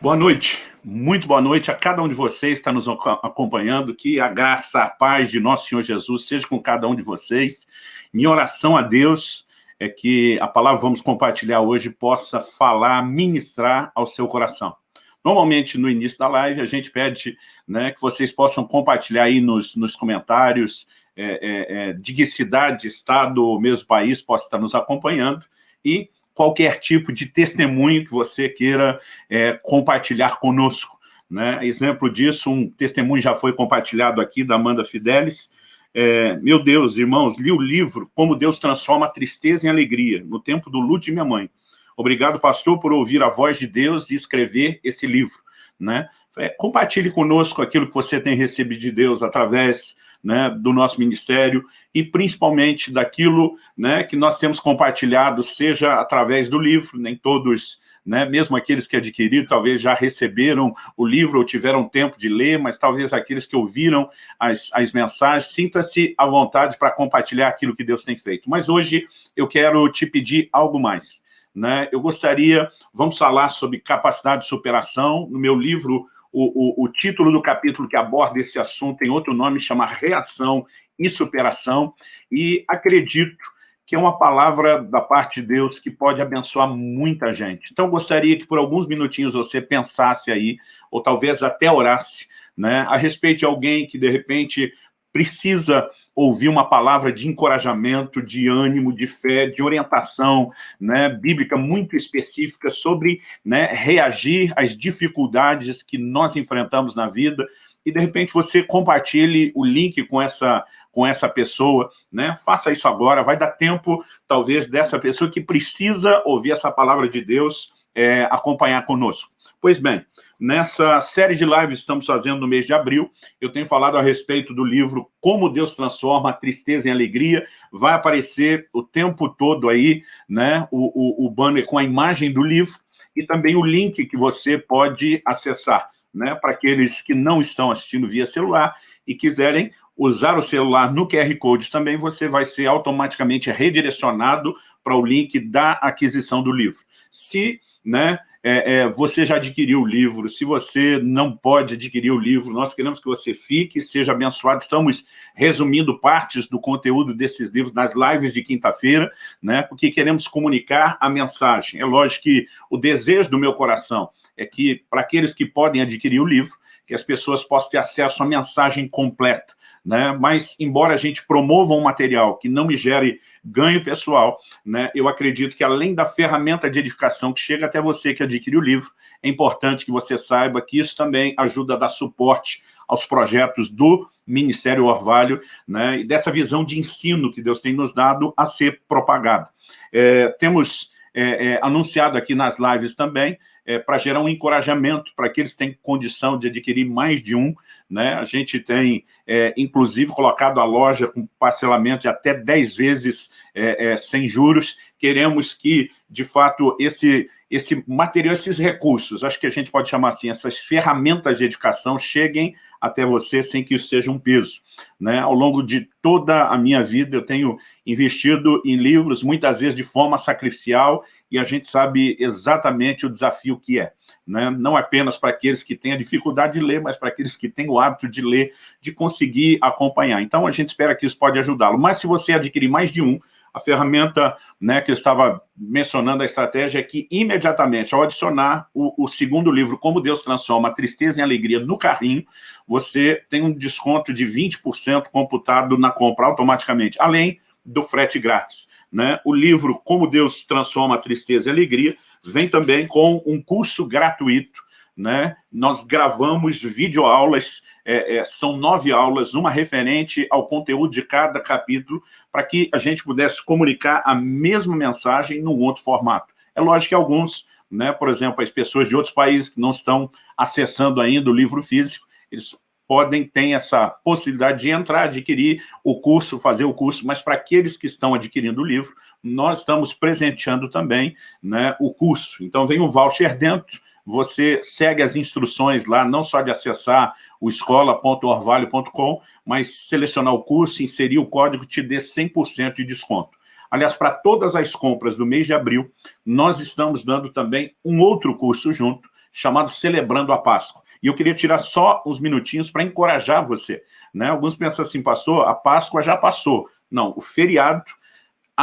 Boa noite, muito boa noite a cada um de vocês que está nos acompanhando, que a graça, a paz de nosso Senhor Jesus seja com cada um de vocês. Minha oração a Deus é que a palavra que vamos compartilhar hoje possa falar, ministrar ao seu coração. Normalmente, no início da live, a gente pede né, que vocês possam compartilhar aí nos, nos comentários é, é, é, de que cidade, estado ou mesmo país possa estar nos acompanhando e qualquer tipo de testemunho que você queira é, compartilhar conosco. Né? Exemplo disso, um testemunho já foi compartilhado aqui da Amanda Fidelis. É, meu Deus, irmãos, li o livro Como Deus Transforma a Tristeza em Alegria, no tempo do luto de minha mãe. Obrigado, pastor, por ouvir a voz de Deus e escrever esse livro. Né? É, compartilhe conosco aquilo que você tem recebido de Deus através né, do nosso ministério e principalmente daquilo né, que nós temos compartilhado, seja através do livro, nem todos, né, mesmo aqueles que adquiriram, talvez já receberam o livro ou tiveram tempo de ler, mas talvez aqueles que ouviram as, as mensagens, sinta-se à vontade para compartilhar aquilo que Deus tem feito. Mas hoje eu quero te pedir algo mais. Né? Eu gostaria, vamos falar sobre capacidade de superação, no meu livro o, o, o, título do capítulo que aborda esse assunto tem outro nome, chama Reação e Superação, e acredito que é uma palavra da parte de Deus que pode abençoar muita gente. Então, gostaria que por alguns minutinhos você pensasse aí, ou talvez até orasse, né, a respeito de alguém que, de repente, precisa ouvir uma palavra de encorajamento, de ânimo, de fé, de orientação né, bíblica muito específica sobre né, reagir às dificuldades que nós enfrentamos na vida e, de repente, você compartilhe o link com essa, com essa pessoa, né? faça isso agora, vai dar tempo, talvez, dessa pessoa que precisa ouvir essa palavra de Deus é, acompanhar conosco. Pois bem, Nessa série de lives que estamos fazendo no mês de abril, eu tenho falado a respeito do livro Como Deus Transforma a Tristeza em Alegria. Vai aparecer o tempo todo aí né, o, o, o banner com a imagem do livro e também o link que você pode acessar. Né, para aqueles que não estão assistindo via celular e quiserem usar o celular no QR Code também, você vai ser automaticamente redirecionado para o link da aquisição do livro. Se né, é, é, você já adquiriu o livro, se você não pode adquirir o livro, nós queremos que você fique, seja abençoado. Estamos resumindo partes do conteúdo desses livros nas lives de quinta-feira, né, porque queremos comunicar a mensagem. É lógico que o desejo do meu coração é que, para aqueles que podem adquirir o livro, que as pessoas possam ter acesso à mensagem completa. Né? Mas, embora a gente promova um material que não me gere ganho pessoal, né? eu acredito que, além da ferramenta de edificação que chega até você que adquire o livro, é importante que você saiba que isso também ajuda a dar suporte aos projetos do Ministério Orvalho, né? e dessa visão de ensino que Deus tem nos dado a ser propagada. É, temos é, é, anunciado aqui nas lives também, é, para gerar um encorajamento para aqueles que têm condição de adquirir mais de um. Né? A gente tem, é, inclusive, colocado a loja com parcelamento de até 10 vezes é, é, sem juros. Queremos que, de fato, esse, esse material, esses recursos, acho que a gente pode chamar assim, essas ferramentas de educação cheguem até você sem que isso seja um peso. Né? Ao longo de toda a minha vida, eu tenho investido em livros, muitas vezes de forma sacrificial, e a gente sabe exatamente o desafio que é. Né? Não apenas para aqueles que têm a dificuldade de ler, mas para aqueles que têm o hábito de ler, de conseguir acompanhar. Então, a gente espera que isso pode ajudá-lo. Mas se você adquirir mais de um, a ferramenta né, que eu estava mencionando, a estratégia é que, imediatamente, ao adicionar o, o, segundo livro, Como Deus Transforma a Tristeza em Alegria, no carrinho, você tem um desconto de 20% computado na compra automaticamente, além do frete grátis. Né? O livro Como Deus Transforma a Tristeza e Alegria vem também com um curso gratuito. Né? Nós gravamos videoaulas, é, é, são nove aulas, uma referente ao conteúdo de cada capítulo, para que a gente pudesse comunicar a mesma mensagem num outro formato. É lógico que alguns, né, por exemplo, as pessoas de outros países que não estão acessando ainda o livro físico, eles podem, ter essa possibilidade de entrar, adquirir o curso, fazer o curso, mas para aqueles que estão adquirindo o livro, nós estamos presenteando também né, o curso. Então, vem um voucher dentro, você segue as instruções lá, não só de acessar o escola.orvalho.com, mas selecionar o curso, inserir o código, te dê 100% de desconto. Aliás, para todas as compras do mês de abril, nós estamos dando também um outro curso junto, chamado Celebrando a Páscoa. E eu queria tirar só uns minutinhos para encorajar você. Né? Alguns pensam assim, pastor, a Páscoa já passou. Não, o feriado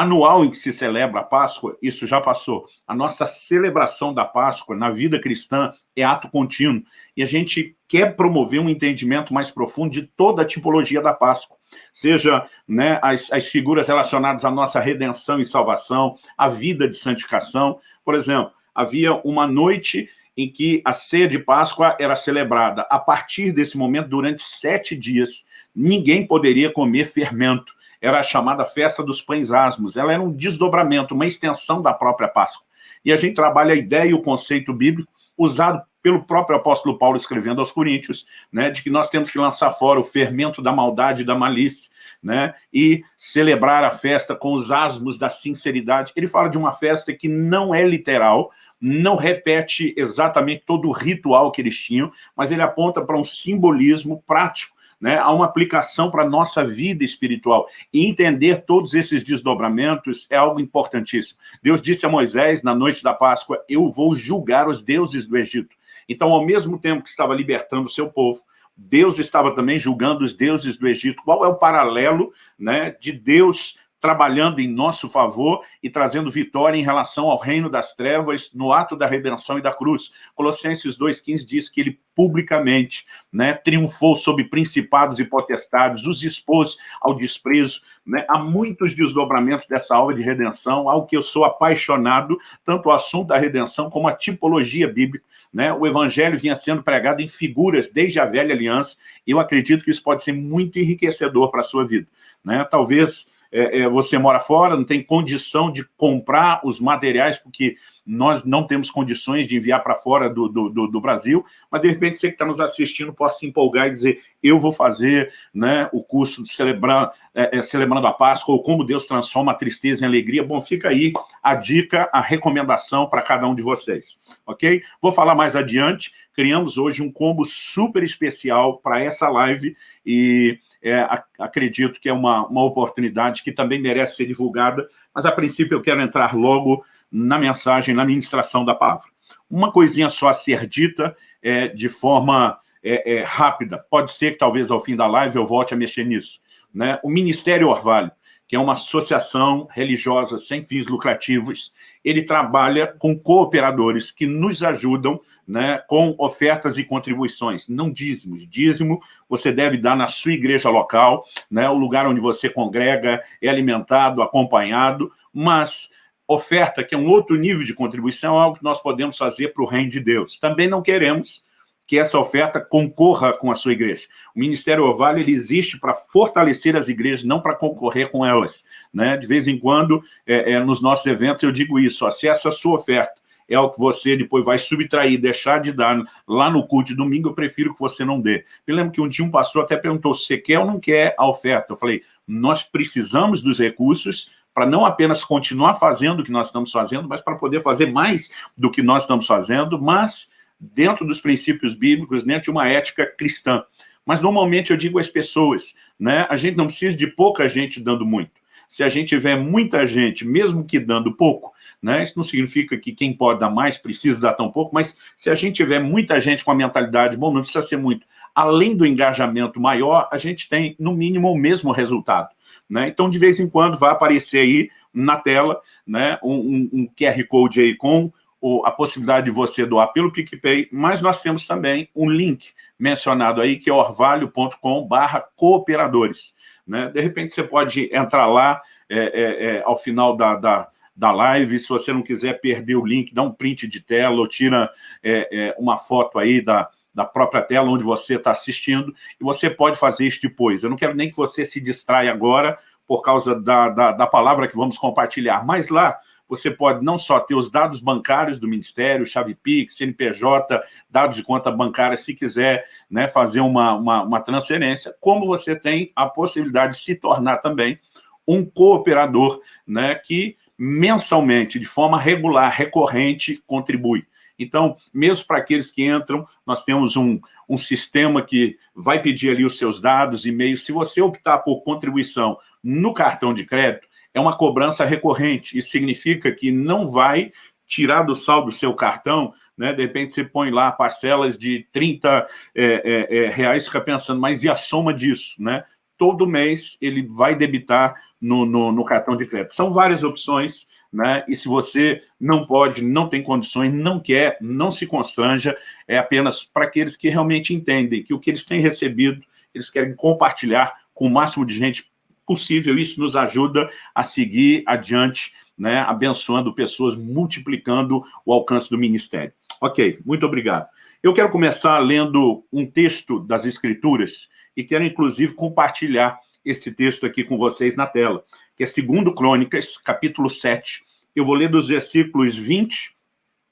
anual em que se celebra a Páscoa, isso já passou. A nossa celebração da Páscoa na vida cristã é ato contínuo. E a gente quer promover um entendimento mais profundo de toda a tipologia da Páscoa. Seja né, as, as figuras relacionadas à nossa redenção e salvação, a vida de santificação. Por exemplo, havia uma noite em que a ceia de Páscoa era celebrada. A partir desse momento, durante sete dias, ninguém poderia comer fermento era a chamada festa dos pães asmos. Ela era um desdobramento, uma extensão da própria Páscoa. E a gente trabalha a ideia e o conceito bíblico usado pelo próprio apóstolo Paulo escrevendo aos Coríntios, né, de que nós temos que lançar fora o fermento da maldade e da malícia, né, e celebrar a festa com os asmos da sinceridade. Ele fala de uma festa que não é literal, não repete exatamente todo o ritual que eles tinham, mas ele aponta para um simbolismo prático né, a uma aplicação para a nossa vida espiritual. E entender todos esses desdobramentos é algo importantíssimo. Deus disse a Moisés, na noite da Páscoa, eu vou julgar os deuses do Egito. Então, ao mesmo tempo que estava libertando o seu povo, Deus estava também julgando os deuses do Egito. Qual é o paralelo né, de Deus trabalhando em nosso favor e trazendo vitória em relação ao reino das trevas no ato da redenção e da cruz. Colossenses 2,15 diz que ele publicamente né, triunfou sobre principados e potestades, os expôs ao desprezo. Né? Há muitos desdobramentos dessa obra de redenção, ao que eu sou apaixonado, tanto o assunto da redenção como a tipologia bíblica. Né? O evangelho vinha sendo pregado em figuras desde a velha aliança, e eu acredito que isso pode ser muito enriquecedor para a sua vida. Né? Talvez é, é, você mora fora, não tem condição de comprar os materiais, porque nós não temos condições de enviar para fora do, do, do, do, Brasil, mas de repente você que está nos assistindo possa se empolgar e dizer, eu vou fazer né, o curso de celebrar, é, é, Celebrando a Páscoa, ou como Deus transforma a tristeza em alegria. Bom, fica aí a dica, a recomendação para cada um de vocês, ok? Vou falar mais adiante, criamos hoje um combo super especial para essa live e é, acredito que é uma, uma oportunidade que também merece ser divulgada, mas a princípio eu quero entrar logo na mensagem, na ministração da palavra. Uma coisinha só a ser dita é, de forma é, é, rápida. Pode ser que talvez ao fim da live eu volte a mexer nisso. Né? O Ministério Orvalho, que é uma associação religiosa sem fins lucrativos, ele trabalha com cooperadores que nos ajudam né, com ofertas e contribuições, não dízimos. Dízimo você deve dar na sua igreja local, né, o lugar onde você congrega, é alimentado, acompanhado, mas oferta, que é um outro nível de contribuição, é algo que nós podemos fazer para o reino de Deus. Também não queremos que essa oferta concorra com a sua igreja. O Ministério Ovalho ele existe para fortalecer as igrejas, não para concorrer com elas. Né? De vez em quando, é, é, nos nossos eventos, eu digo isso, se essa sua oferta é o que você depois vai subtrair, deixar de dar lá no culto de domingo, eu prefiro que você não dê. Eu lembro que um dia um pastor até perguntou se você quer ou não quer a oferta. Eu falei, nós precisamos dos recursos para não apenas continuar fazendo o que nós estamos fazendo, mas para poder fazer mais do que nós estamos fazendo, mas dentro dos princípios bíblicos, dentro de uma ética cristã. Mas normalmente eu digo às pessoas, né, a gente não precisa de pouca gente dando muito. Se a gente tiver muita gente, mesmo que dando pouco, né, isso não significa que quem pode dar mais precisa dar tão pouco, mas se a gente tiver muita gente com a mentalidade, bom, não precisa ser muito, além do engajamento maior, a gente tem, no mínimo, o mesmo resultado. Né? Então, de vez em quando, vai aparecer aí na tela né, um, um QR Code aí com o, a possibilidade de você doar pelo PicPay, mas nós temos também um link mencionado aí, que é orvalho.com cooperadores. Né? De repente, você pode entrar lá é, é, é, ao final da, da, da live, se você não quiser perder o link, dá um print de tela ou tira é, é, uma foto aí da, da própria tela onde você está assistindo, e você pode fazer isso depois. Eu não quero nem que você se distraia agora por causa da, da, da palavra que vamos compartilhar, mas lá você pode não só ter os dados bancários do Ministério, chave Pix, CNPJ, dados de conta bancária, se quiser né, fazer uma, uma, uma transferência, como você tem a possibilidade de se tornar também um cooperador né, que mensalmente, de forma regular, recorrente, contribui. Então, mesmo para aqueles que entram, nós temos um, um sistema que vai pedir ali os seus dados, e-mail. Se você optar por contribuição no cartão de crédito, é uma cobrança recorrente. Isso significa que não vai tirar do saldo do seu cartão, né? de repente você põe lá parcelas de 30 é, é, é, reais, fica pensando, mas e a soma disso? Né? Todo mês ele vai debitar no, no, no cartão de crédito. São várias opções, né? E se você não pode, não tem condições, não quer, não se constranja, é apenas para aqueles que realmente entendem que o que eles têm recebido, eles querem compartilhar com o máximo de gente possível. Isso nos ajuda a seguir adiante, né? abençoando pessoas, multiplicando o alcance do ministério. Ok, muito obrigado. Eu quero começar lendo um texto das Escrituras e quero, inclusive, compartilhar esse texto aqui com vocês na tela, que é 2 Crônicas, capítulo 7. Eu vou ler dos versículos 20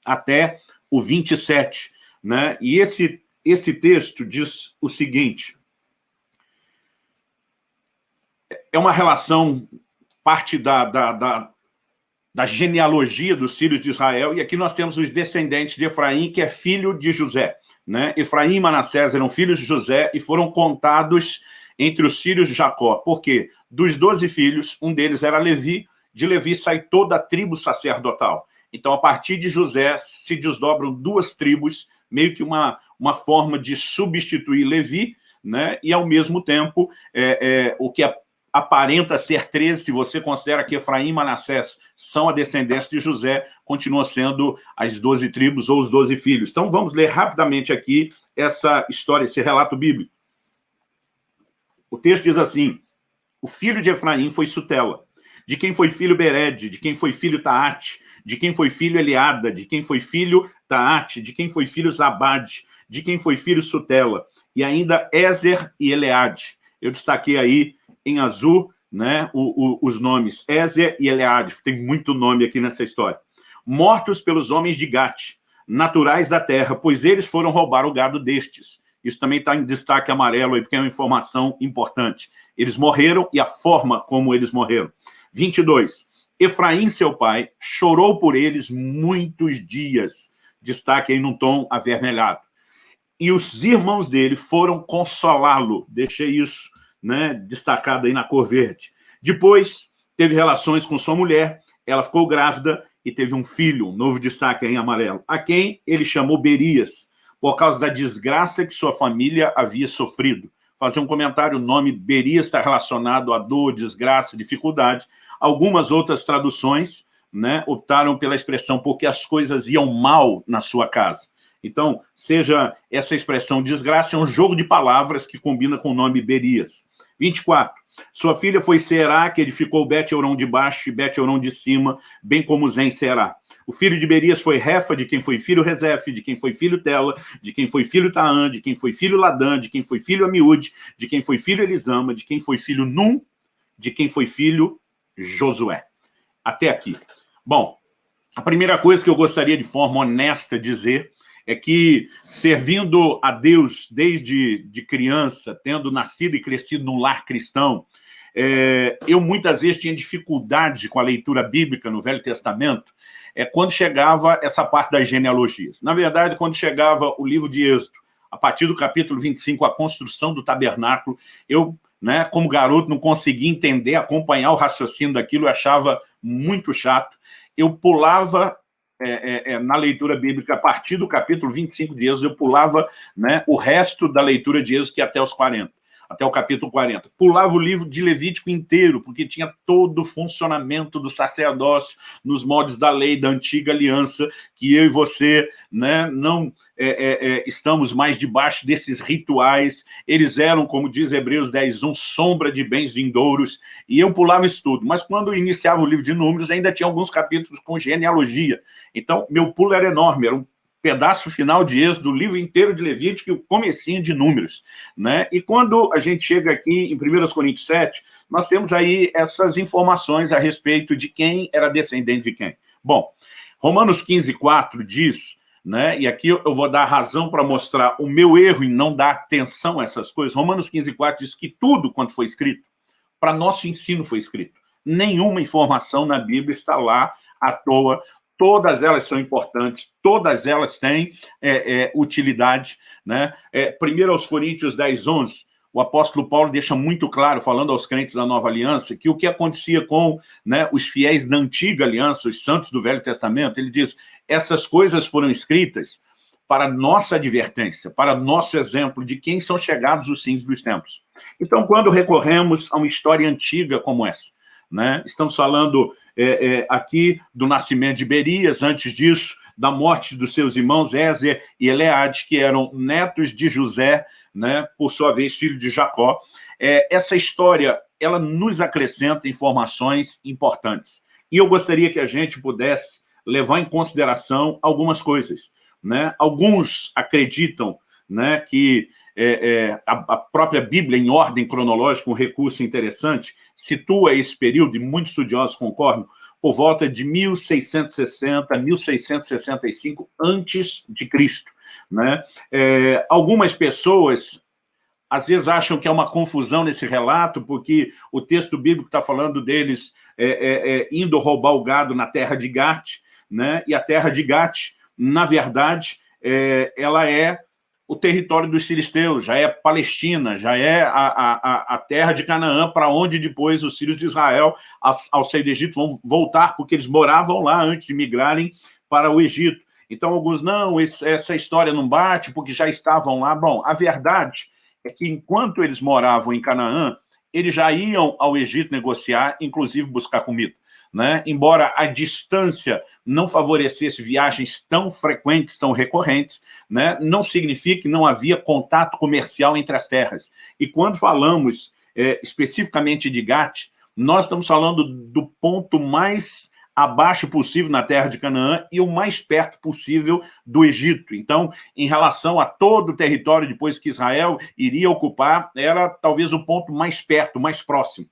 até o 27. Né? E esse, esse texto diz o seguinte, é uma relação, parte da, da, da, da genealogia dos filhos de Israel, e aqui nós temos os descendentes de Efraim, que é filho de José. Né? Efraim e Manassés eram filhos de José e foram contados entre os filhos de Jacó. Por quê? Dos doze filhos, um deles era Levi, de Levi sai toda a tribo sacerdotal. Então, a partir de José, se desdobram duas tribos, meio que uma, uma forma de substituir Levi, né? e, ao mesmo tempo, é, é, o que aparenta ser 13, se você considera que Efraim e Manassés são a descendência de José, continua sendo as doze tribos ou os doze filhos. Então, vamos ler rapidamente aqui essa história, esse relato bíblico. O texto diz assim, o filho de Efraim foi Sutela, de quem foi filho Bered, de quem foi filho Taate, de quem foi filho Eliada, de quem foi filho Taate, de quem foi filho Zabade, de quem foi filho Sutela, e ainda Ezer e Eleade. Eu destaquei aí em azul né, o, o, os nomes Ezer e Eleade, tem muito nome aqui nessa história. Mortos pelos homens de Gate, naturais da terra, pois eles foram roubar o gado destes. Isso também está em destaque amarelo aí, porque é uma informação importante. Eles morreram e a forma como eles morreram. 22. Efraim, seu pai, chorou por eles muitos dias. Destaque aí num tom avermelhado. E os irmãos dele foram consolá-lo. Deixei isso né, destacado aí na cor verde. Depois, teve relações com sua mulher, ela ficou grávida e teve um filho, um novo destaque aí em amarelo, a quem ele chamou Berias por causa da desgraça que sua família havia sofrido. Fazer um comentário, o nome Beria está relacionado a dor, desgraça, dificuldade. Algumas outras traduções né, optaram pela expressão porque as coisas iam mal na sua casa. Então, seja essa expressão desgraça, é um jogo de palavras que combina com o nome Berias. 24. Sua filha foi Será, que edificou Bet-Euron de baixo e Bet-Euron de cima, bem como Zen Será. O filho de Berias foi Refa, de quem foi filho Rezef, de quem foi filho Tela, de quem foi filho Taã, de quem foi filho Ladã, de quem foi filho Amiúde, de quem foi filho Elisama, de quem foi filho Num, de quem foi filho Josué. Até aqui. Bom, a primeira coisa que eu gostaria de forma honesta dizer é que servindo a Deus desde de criança, tendo nascido e crescido num lar cristão, é, eu muitas vezes tinha dificuldade com a leitura bíblica no Velho Testamento, é quando chegava essa parte das genealogias. Na verdade, quando chegava o livro de Êxodo, a partir do capítulo 25, a construção do tabernáculo, eu, né, como garoto, não conseguia entender, acompanhar o raciocínio daquilo, eu achava muito chato. Eu pulava é, é, é, na leitura bíblica, a partir do capítulo 25 de Êxodo, eu pulava né, o resto da leitura de Êxodo, que é até os 40 até o capítulo 40. Pulava o livro de Levítico inteiro, porque tinha todo o funcionamento do sacerdócio nos moldes da lei da antiga aliança, que eu e você né, não é, é, é, estamos mais debaixo desses rituais. Eles eram, como diz Hebreus 10, um sombra de bens vindouros, e eu pulava isso tudo. Mas quando iniciava o livro de Números, ainda tinha alguns capítulos com genealogia. Então, meu pulo era enorme, era um pedaço final de Êxodo, do livro inteiro de Levítico e o comecinho de Números. Né? E quando a gente chega aqui em 1 Coríntios 7, nós temos aí essas informações a respeito de quem era descendente de quem. Bom, Romanos 15, 4 diz, né, e aqui eu vou dar razão para mostrar o meu erro em não dar atenção a essas coisas, Romanos 15, 4 diz que tudo quanto foi escrito, para nosso ensino foi escrito. Nenhuma informação na Bíblia está lá à toa, todas elas são importantes, todas elas têm é, é, utilidade. Né? É, primeiro aos Coríntios 10, 11, o apóstolo Paulo deixa muito claro, falando aos crentes da nova aliança, que o que acontecia com né, os fiéis da antiga aliança, os santos do Velho Testamento, ele diz, essas coisas foram escritas para nossa advertência, para nosso exemplo de quem são chegados os fins dos tempos. Então, quando recorremos a uma história antiga como essa, né, estamos falando é, é, aqui do nascimento de Berias, antes disso, da morte dos seus irmãos Ézer e Eleade, que eram netos de José, né, por sua vez, filho de Jacó. É, essa história, ela nos acrescenta informações importantes. E eu gostaria que a gente pudesse levar em consideração algumas coisas. Né? Alguns acreditam né, que é, é, a, a, própria Bíblia, em ordem cronológica, um recurso interessante, situa esse período, e muitos estudiosos concordam, por volta de 1660, 1665 antes de Cristo. Né? É, algumas pessoas às vezes acham que é uma confusão nesse relato, porque o texto bíblico está falando deles é, é, é, indo roubar o gado na terra de Gate, né? e a terra de Gate, na verdade, é, ela é o território dos filisteus, já é Palestina, já é a, a, a terra de Canaã, para onde depois os filhos de Israel, ao sair do Egito, vão voltar, porque eles moravam lá antes de migrarem para o Egito. Então, alguns, não, esse, essa história não bate, porque já estavam lá. Bom, a verdade é que enquanto eles moravam em Canaã, eles já iam ao Egito negociar, inclusive buscar comida né? embora a distância não favorecesse viagens tão frequentes, tão recorrentes, né? não significa que não havia contato comercial entre as terras. E quando falamos é, especificamente de Gat, nós estamos falando do ponto mais abaixo possível na terra de Canaã e o mais perto possível do Egito. Então, em relação a todo o território depois que Israel iria ocupar, era talvez o ponto mais perto, mais próximo.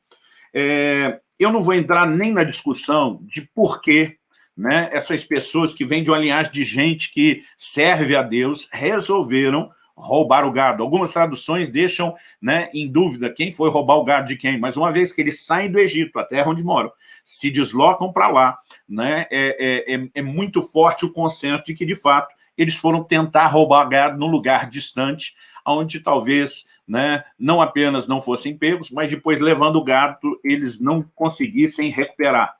É, eu não vou entrar nem na discussão de por que né, essas pessoas que vêm de uma linhagem de gente que serve a Deus resolveram roubar o gado. Algumas traduções deixam né, em dúvida quem foi roubar o gado de quem, mas uma vez que eles saem do Egito, a terra onde moram, se deslocam para lá, né, é, é, é, é muito forte o consenso de que, de fato, eles foram tentar roubar gado num lugar distante, onde talvez né, não apenas não fossem pegos, mas depois, levando o gado, eles não conseguissem recuperar.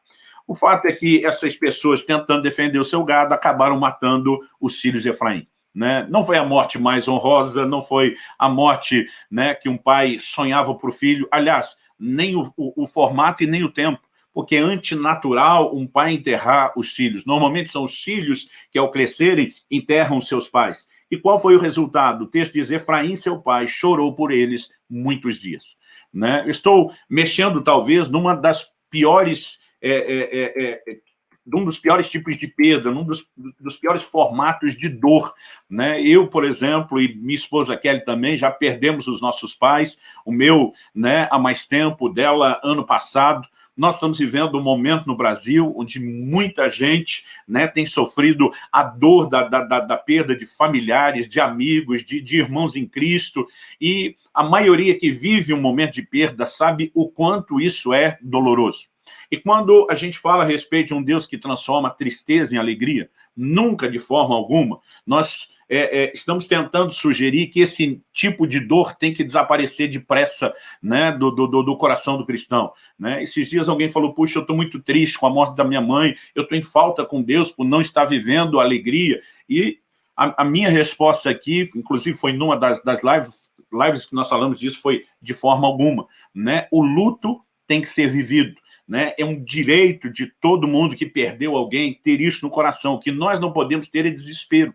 O fato é que essas pessoas, tentando defender o seu gado, acabaram matando os filhos de Efraim. Né? Não foi a morte mais honrosa, não foi a morte né, que um pai sonhava para o filho. Aliás, nem o, o, o formato e nem o tempo porque é antinatural um pai enterrar os filhos. Normalmente são os filhos que, ao crescerem, enterram seus pais. E qual foi o resultado? O texto diz, Efraim, seu pai, chorou por eles muitos dias. Né? Estou mexendo, talvez, numa das piores... É, é, é, é um dos piores tipos de perda, num dos, dos, piores formatos de dor. Né? Eu, por exemplo, e minha esposa Kelly também, já perdemos os nossos pais, o meu né, há mais tempo, dela ano passado, nós estamos vivendo um momento no Brasil onde muita gente né, tem sofrido a dor da, da, da perda de familiares, de amigos, de, de irmãos em Cristo, e a maioria que vive um momento de perda sabe o quanto isso é doloroso. E quando a gente fala a respeito de um Deus que transforma tristeza em alegria, nunca de forma alguma, nós é, é, estamos tentando sugerir que esse tipo de dor tem que desaparecer depressa né, do, do, do coração do cristão. Né? Esses dias alguém falou, puxa, eu estou muito triste com a morte da minha mãe, eu estou em falta com Deus por não estar vivendo a alegria. E a, a minha resposta aqui, inclusive foi numa das, das lives, lives que nós falamos disso, foi de forma alguma. Né? O luto tem que ser vivido né? é um direito de todo mundo que perdeu alguém ter isso no coração. O que nós não podemos ter é desespero.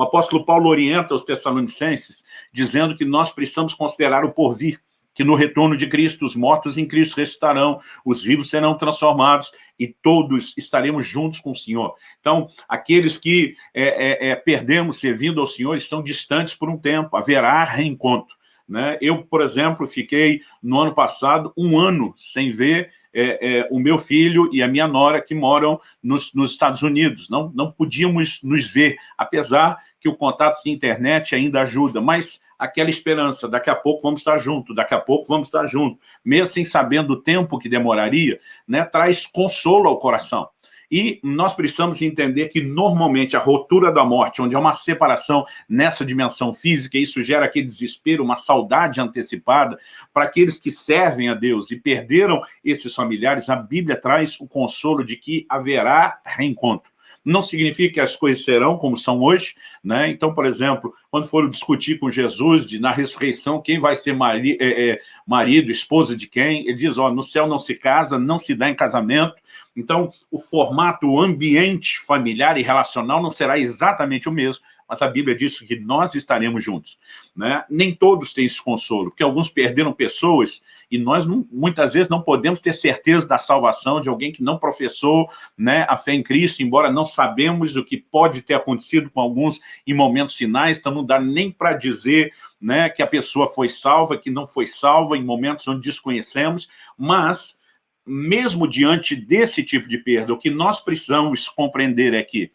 O apóstolo Paulo orienta os tessalonicenses, dizendo que nós precisamos considerar o porvir, que no retorno de Cristo, os mortos em Cristo ressuscitarão, os vivos serão transformados e todos estaremos juntos com o Senhor. Então, aqueles que é, é, é, perdemos servindo ao Senhor estão distantes por um tempo, haverá reencontro. Né? Eu, por exemplo, fiquei no ano passado um ano sem ver é, é, o meu filho e a minha nora que moram nos, nos, Estados Unidos. Não, não podíamos nos ver, apesar que o contato de internet ainda ajuda, mas aquela esperança, daqui a pouco vamos estar juntos, daqui a pouco vamos estar juntos, mesmo sem sabendo o tempo que demoraria, né, traz consolo ao coração. E nós precisamos entender que, normalmente, a rotura da morte, onde há uma separação nessa dimensão física, isso gera aquele desespero, uma saudade antecipada, para aqueles que servem a Deus e perderam esses familiares, a Bíblia traz o consolo de que haverá reencontro não significa que as coisas serão como são hoje, né? Então, por exemplo, quando foram discutir com Jesus de, na ressurreição, quem vai ser mari, é, é, marido, esposa de quem, ele diz, ó, no céu não se casa, não se dá em casamento, então o formato, o ambiente familiar e relacional não será exatamente o mesmo, mas a Bíblia diz que nós estaremos juntos. Né? Nem todos têm esse consolo, porque alguns perderam pessoas e nós não, muitas vezes não podemos ter certeza da salvação de alguém que não professou né, a fé em Cristo, embora não sabemos o que pode ter acontecido com alguns em momentos finais, então não dá nem para dizer né, que a pessoa foi salva, que não foi salva em momentos onde desconhecemos, mas mesmo diante desse tipo de perda, o que nós precisamos compreender é que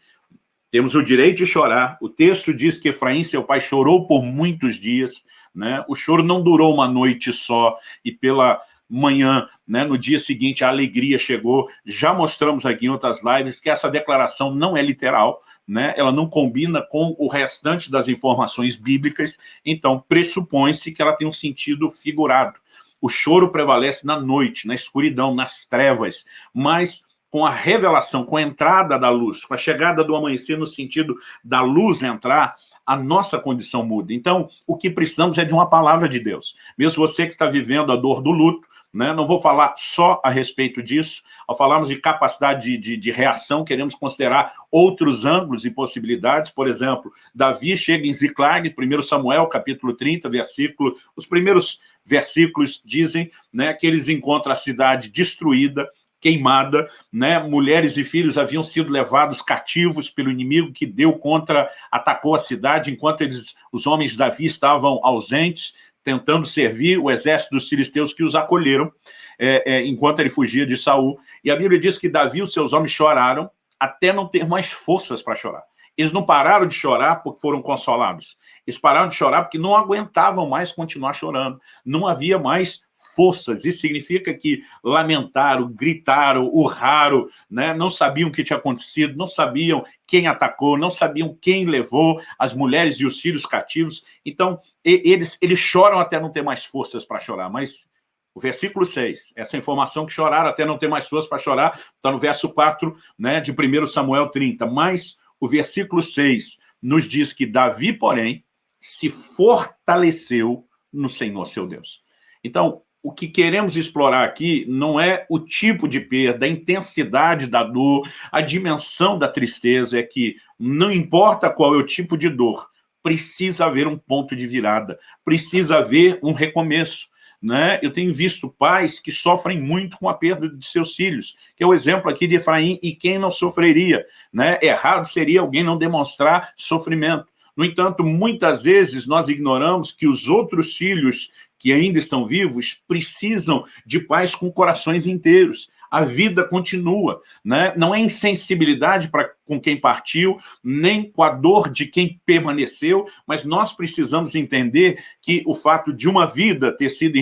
temos o direito de chorar. O texto diz que Efraim, seu pai, chorou por muitos dias. Né? O choro não durou uma noite só, e pela manhã, né, no dia seguinte, a alegria chegou. Já mostramos aqui em outras lives que essa declaração não é literal, né? ela não combina com o restante das informações bíblicas, então pressupõe-se que ela tem um sentido figurado. O choro prevalece na noite, na escuridão, nas trevas, mas com a revelação, com a entrada da luz, com a chegada do amanhecer no sentido da luz entrar, a nossa condição muda. Então, o que precisamos é de uma palavra de Deus. Mesmo você que está vivendo a dor do luto, né? não vou falar só a respeito disso, ao falarmos de capacidade de, de, de, reação, queremos considerar outros ângulos e possibilidades, por exemplo, Davi chega em Ziclag, 1 Samuel, capítulo 30, versículo, os primeiros versículos dizem né, que eles encontram a cidade destruída, queimada, né? mulheres e filhos haviam sido levados cativos pelo inimigo que deu contra, atacou a cidade, enquanto eles, os homens de Davi estavam ausentes, tentando servir o exército dos filisteus que os acolheram, é, é, enquanto ele fugia de Saul. E a Bíblia diz que Davi e os seus homens choraram até não ter mais forças para chorar. Eles não pararam de chorar porque foram consolados. Eles pararam de chorar porque não aguentavam mais continuar chorando. Não havia mais forças. Isso significa que lamentaram, gritaram, urraram, né? não sabiam o que tinha acontecido, não sabiam quem atacou, não sabiam quem levou as mulheres e os filhos cativos. Então, eles, eles choram até não ter mais forças para chorar, mas o versículo 6, essa informação que choraram até não ter mais forças para chorar, está no verso 4 né, de 1 Samuel 30. Mas o versículo 6 nos diz que Davi, porém, se fortaleceu no Senhor seu Deus. Então, o que queremos explorar aqui não é o tipo de perda, a intensidade da dor, a dimensão da tristeza, é que não importa qual é o tipo de dor, precisa haver um ponto de virada, precisa haver um recomeço. Né? Eu tenho visto pais que sofrem muito com a perda de seus filhos, que é o exemplo aqui de Efraim, e quem não sofreria. Né? Errado seria alguém não demonstrar sofrimento. No entanto, muitas vezes nós ignoramos que os outros filhos que ainda estão vivos precisam de pais com corações inteiros. A vida continua, né? não é insensibilidade para com quem partiu, nem com a dor de quem permaneceu, mas nós precisamos entender que o fato de uma vida ter sido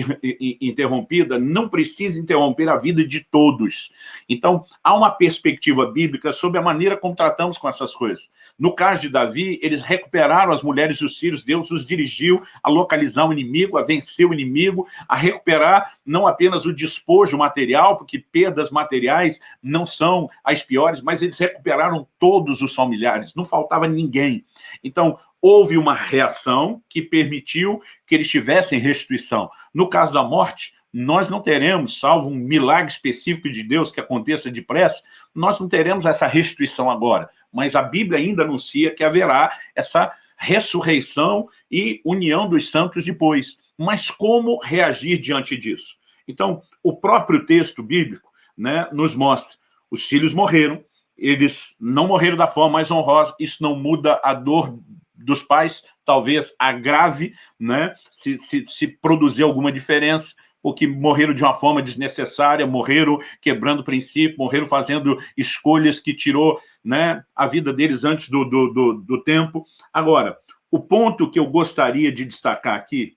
interrompida não precisa interromper a vida de todos. Então, há uma perspectiva bíblica sobre a maneira como tratamos com essas coisas. No caso de Davi, eles recuperaram as mulheres e os filhos, Deus os dirigiu a localizar o inimigo, a vencer o inimigo, a recuperar não apenas o despojo material, porque perdas materiais não são as piores, mas eles recuperaram todos os familiares, não faltava ninguém. Então, houve uma reação que permitiu que eles tivessem restituição. No caso da morte, nós não teremos, salvo um milagre específico de Deus que aconteça depressa, nós não teremos essa restituição agora. Mas a Bíblia ainda anuncia que haverá essa ressurreição e união dos santos depois. Mas como reagir diante disso? Então, o próprio texto bíblico né, nos mostra, os filhos morreram, eles não morreram da forma mais honrosa, isso não muda a dor dos pais, talvez agrave, né, se, se, se produzir alguma diferença, porque morreram de uma forma desnecessária, morreram quebrando princípio, morreram fazendo escolhas que tirou né, a vida deles antes do, do, do, do tempo. Agora, o ponto que eu gostaria de destacar aqui,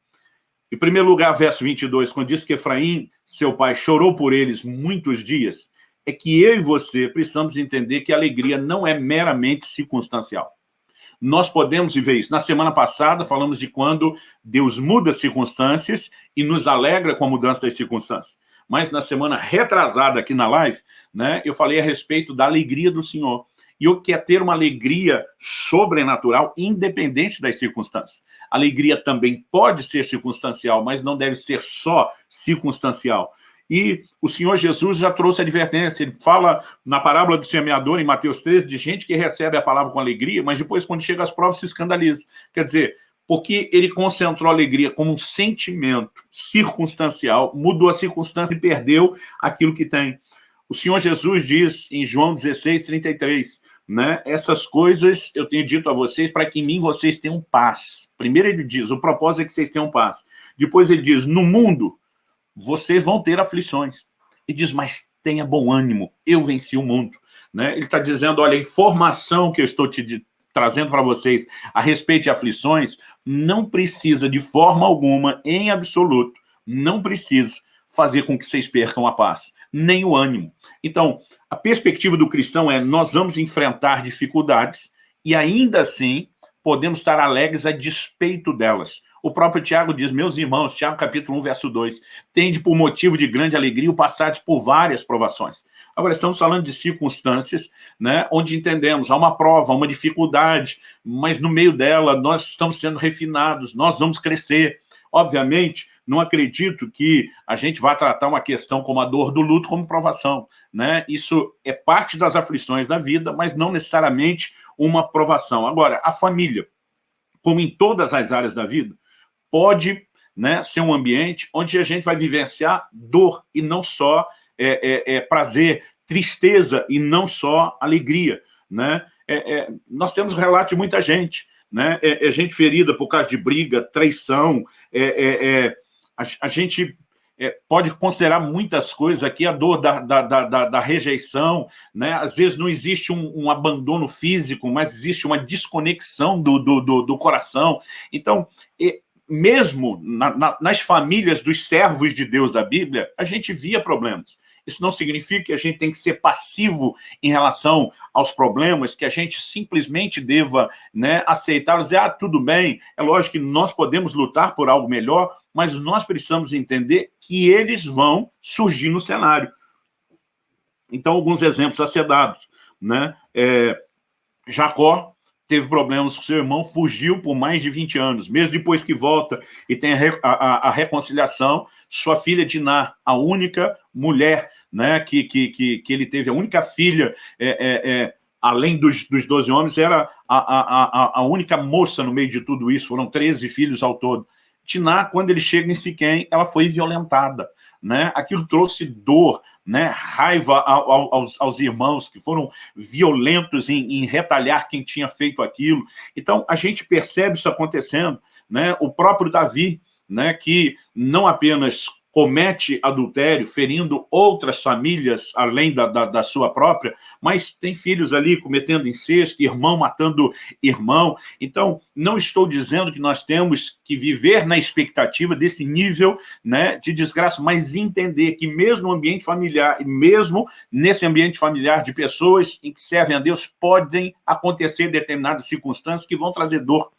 em primeiro lugar, verso 22, quando diz que Efraim, seu pai, chorou por eles muitos dias, é que eu e você precisamos entender que a alegria não é meramente circunstancial. Nós podemos viver isso. Na semana passada, falamos de quando Deus muda as circunstâncias e nos alegra com a mudança das circunstâncias. Mas na semana retrasada aqui na live, né, eu falei a respeito da alegria do Senhor. E o que é ter uma alegria sobrenatural, independente das circunstâncias. alegria também pode ser circunstancial, mas não deve ser só circunstancial. E o Senhor Jesus já trouxe a advertência, ele fala na parábola do semeador, em Mateus 13, de gente que recebe a palavra com alegria, mas depois, quando chega às provas, se escandaliza. Quer dizer, porque ele concentrou a alegria como um sentimento circunstancial, mudou a circunstância e perdeu aquilo que tem. O Senhor Jesus diz em João 16, 33, né, essas coisas eu tenho dito a vocês para que em mim vocês tenham paz. Primeiro ele diz, o propósito é que vocês tenham paz. Depois ele diz, no mundo vocês vão ter aflições. E diz, mas tenha bom ânimo, eu venci o mundo. Né? Ele está dizendo, olha, a informação que eu estou te trazendo para vocês a respeito de aflições não precisa de forma alguma, em absoluto, não precisa fazer com que vocês percam a paz, nem o ânimo. Então, a perspectiva do cristão é nós vamos enfrentar dificuldades e ainda assim podemos estar alegres a despeito delas. O próprio Tiago diz, meus irmãos, Tiago capítulo 1, verso 2, tende por motivo de grande alegria o passar por várias provações. Agora, estamos falando de circunstâncias, né, onde entendemos, há uma prova, uma dificuldade, mas no meio dela nós estamos sendo refinados, nós vamos crescer. Obviamente, não acredito que a gente vá tratar uma questão como a dor do luto como provação. Né? Isso é parte das aflições da vida, mas não necessariamente uma provação. Agora, a família, como em todas as áreas da vida, pode né, ser um ambiente onde a gente vai vivenciar dor e não só é, é, é prazer, tristeza e não só alegria. Né? É, é, nós temos relato de muita gente, né? é, gente ferida por causa de briga, traição, a, a gente pode considerar muitas coisas aqui, a dor da, da, da, da rejeição, né? às vezes não existe um, um, abandono físico, mas existe uma desconexão do, do, do, do coração. Então, mesmo na, na, nas famílias dos servos de Deus da Bíblia, a gente via problemas. Isso não significa que a gente tem que ser passivo em relação aos problemas, que a gente simplesmente deva né, aceitar, dizer, ah, tudo bem, é lógico que nós podemos lutar por algo melhor, mas nós precisamos entender que eles vão surgir no cenário. Então, alguns exemplos a ser dados. Né? É, Jacó teve problemas com seu irmão, fugiu por mais de 20 anos. Mesmo depois que volta e tem a, a, a reconciliação, sua filha Diná, a única mulher né, que, que, que, que ele teve, a única filha, é, é, é, além dos, dos 12 homens, era a, a, a, a única moça no meio de tudo isso, foram 13 filhos ao todo. Tiná, quando ele chega em Siquém, ela foi violentada. Né? Aquilo trouxe dor, né? raiva ao, aos, aos, irmãos que foram violentos em, em, retalhar quem tinha feito aquilo. Então, a gente percebe isso acontecendo. Né? O próprio Davi, né, que não apenas comete adultério, ferindo outras famílias além da, da, da, sua própria, mas tem filhos ali cometendo incesto, irmão matando irmão. Então, não estou dizendo que nós temos que viver na expectativa desse nível né, de desgraça, mas entender que mesmo no ambiente familiar, e mesmo nesse ambiente familiar de pessoas em que servem a Deus, podem acontecer determinadas circunstâncias que vão trazer dor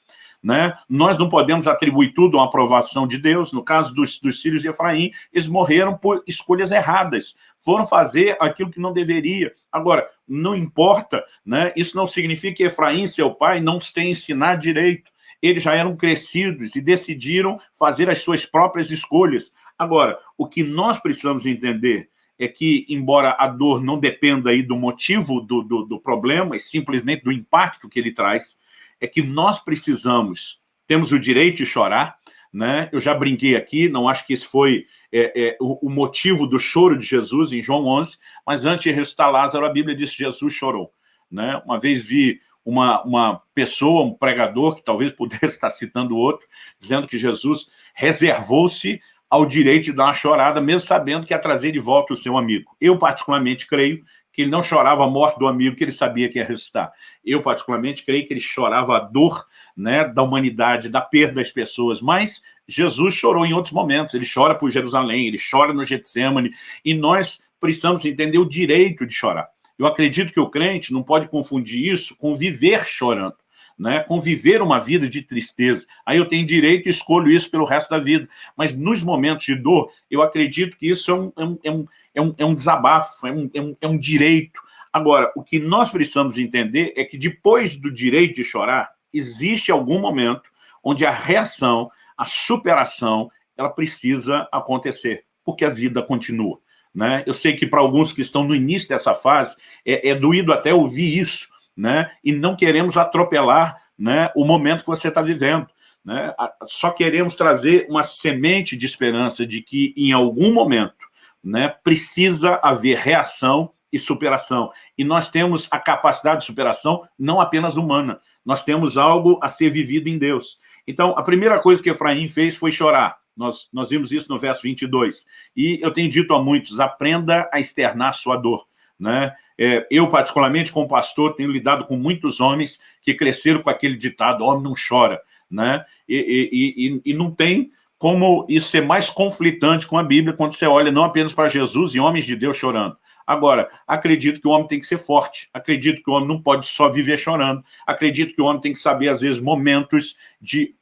né? Nós não podemos atribuir tudo a uma aprovação de Deus. No caso dos, dos filhos de Efraim, eles morreram por escolhas erradas. Foram fazer aquilo que não deveria. Agora, não importa, né? isso não significa que Efraim, seu pai, não os tenha ensinado direito. Eles já eram crescidos e decidiram fazer as suas próprias escolhas. Agora, o que nós precisamos entender é que, embora a dor não dependa aí do motivo do, do, do problema, e simplesmente do impacto que ele traz, é que nós precisamos, temos o direito de chorar, né? Eu já brinquei aqui, não acho que esse foi é, é, o, o, motivo do choro de Jesus em João 11, mas antes de ressuscitar Lázaro, a Bíblia diz que Jesus chorou. Né? Uma vez vi uma, uma pessoa, um pregador, que talvez pudesse estar citando outro, dizendo que Jesus reservou-se ao direito de dar uma chorada, mesmo sabendo que ia trazer de volta o seu amigo. Eu, particularmente, creio que ele não chorava a morte do amigo que ele sabia que ia ressuscitar. Eu, particularmente, creio que ele chorava a dor né, da humanidade, da perda das pessoas, mas Jesus chorou em outros momentos, ele chora por Jerusalém, ele chora no Getsemane, e nós precisamos entender o direito de chorar. Eu acredito que o crente não pode confundir isso com viver chorando. Né, conviver uma vida de tristeza. Aí eu tenho direito e escolho isso pelo resto da vida. Mas nos momentos de dor, eu acredito que isso é um, é um, é um, é um, é um desabafo, é um, é, um, é um direito. Agora, o que nós precisamos entender é que depois do direito de chorar, existe algum momento onde a reação, a superação, ela precisa acontecer, porque a vida continua. Né? Eu sei que para alguns que estão no início dessa fase, é, é doído até ouvir isso, né? e não queremos atropelar né, o momento que você está vivendo. Né? Só queremos trazer uma semente de esperança de que, em algum momento, né, precisa haver reação e superação. E nós temos a capacidade de superação não apenas humana, nós temos algo a ser vivido em Deus. Então, a primeira coisa que Efraim fez foi chorar. Nós, nós vimos isso no verso 22. E eu tenho dito a muitos, aprenda a externar sua dor. Né? É, eu, particularmente, como pastor, tenho lidado com muitos homens que cresceram com aquele ditado, homem não chora. Né? E, e, e, e não tem como isso ser mais conflitante com a Bíblia quando você olha não apenas para Jesus e homens de Deus chorando. Agora, acredito que o homem tem que ser forte, acredito que o homem não pode só viver chorando, acredito que o homem tem que saber, às vezes, momentos de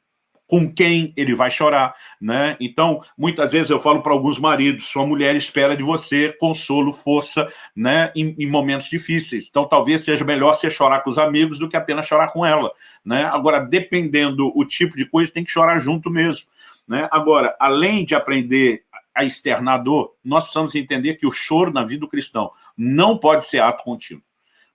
com quem ele vai chorar, né? Então, muitas vezes eu falo para alguns maridos, sua mulher espera de você consolo, força, né, em, em, momentos difíceis. Então, talvez seja melhor você chorar com os amigos do que apenas chorar com ela, né? Agora, dependendo o tipo de coisa, tem que chorar junto mesmo, né? Agora, além de aprender a externar dor, nós precisamos entender que o choro na vida do cristão não pode ser ato contínuo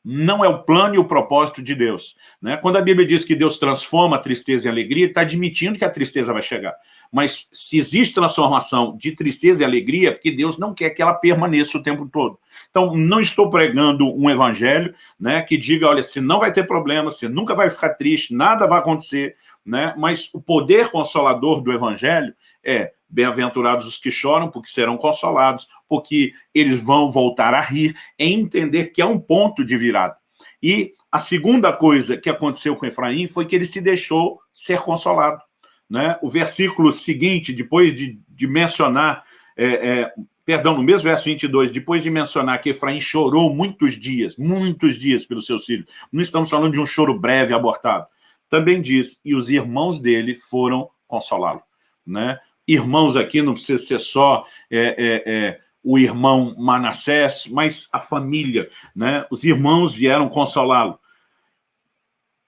não é o plano e o propósito de Deus. Né? Quando a Bíblia diz que Deus transforma a tristeza em alegria, está admitindo que a tristeza vai chegar. Mas se existe transformação de tristeza e alegria, é porque Deus não quer que ela permaneça o tempo todo. Então, não estou pregando um evangelho né, que diga, olha, você não vai ter problema, você nunca vai ficar triste, nada vai acontecer, né? mas o poder consolador do evangelho é Bem-aventurados os que choram, porque serão consolados, porque eles vão voltar a rir, em entender que é um ponto de virada. E a segunda coisa que aconteceu com Efraim foi que ele se deixou ser consolado. Né? O versículo seguinte, depois de, de mencionar, é, é, perdão, no mesmo verso 22, depois de mencionar que Efraim chorou muitos dias, muitos dias pelos seus filhos, não estamos falando de um choro breve, abortado, também diz, e os irmãos dele foram consolá-lo. Né? Irmãos aqui, não precisa ser só é, é, é, o irmão Manassés, mas a família, né? Os irmãos vieram consolá-lo.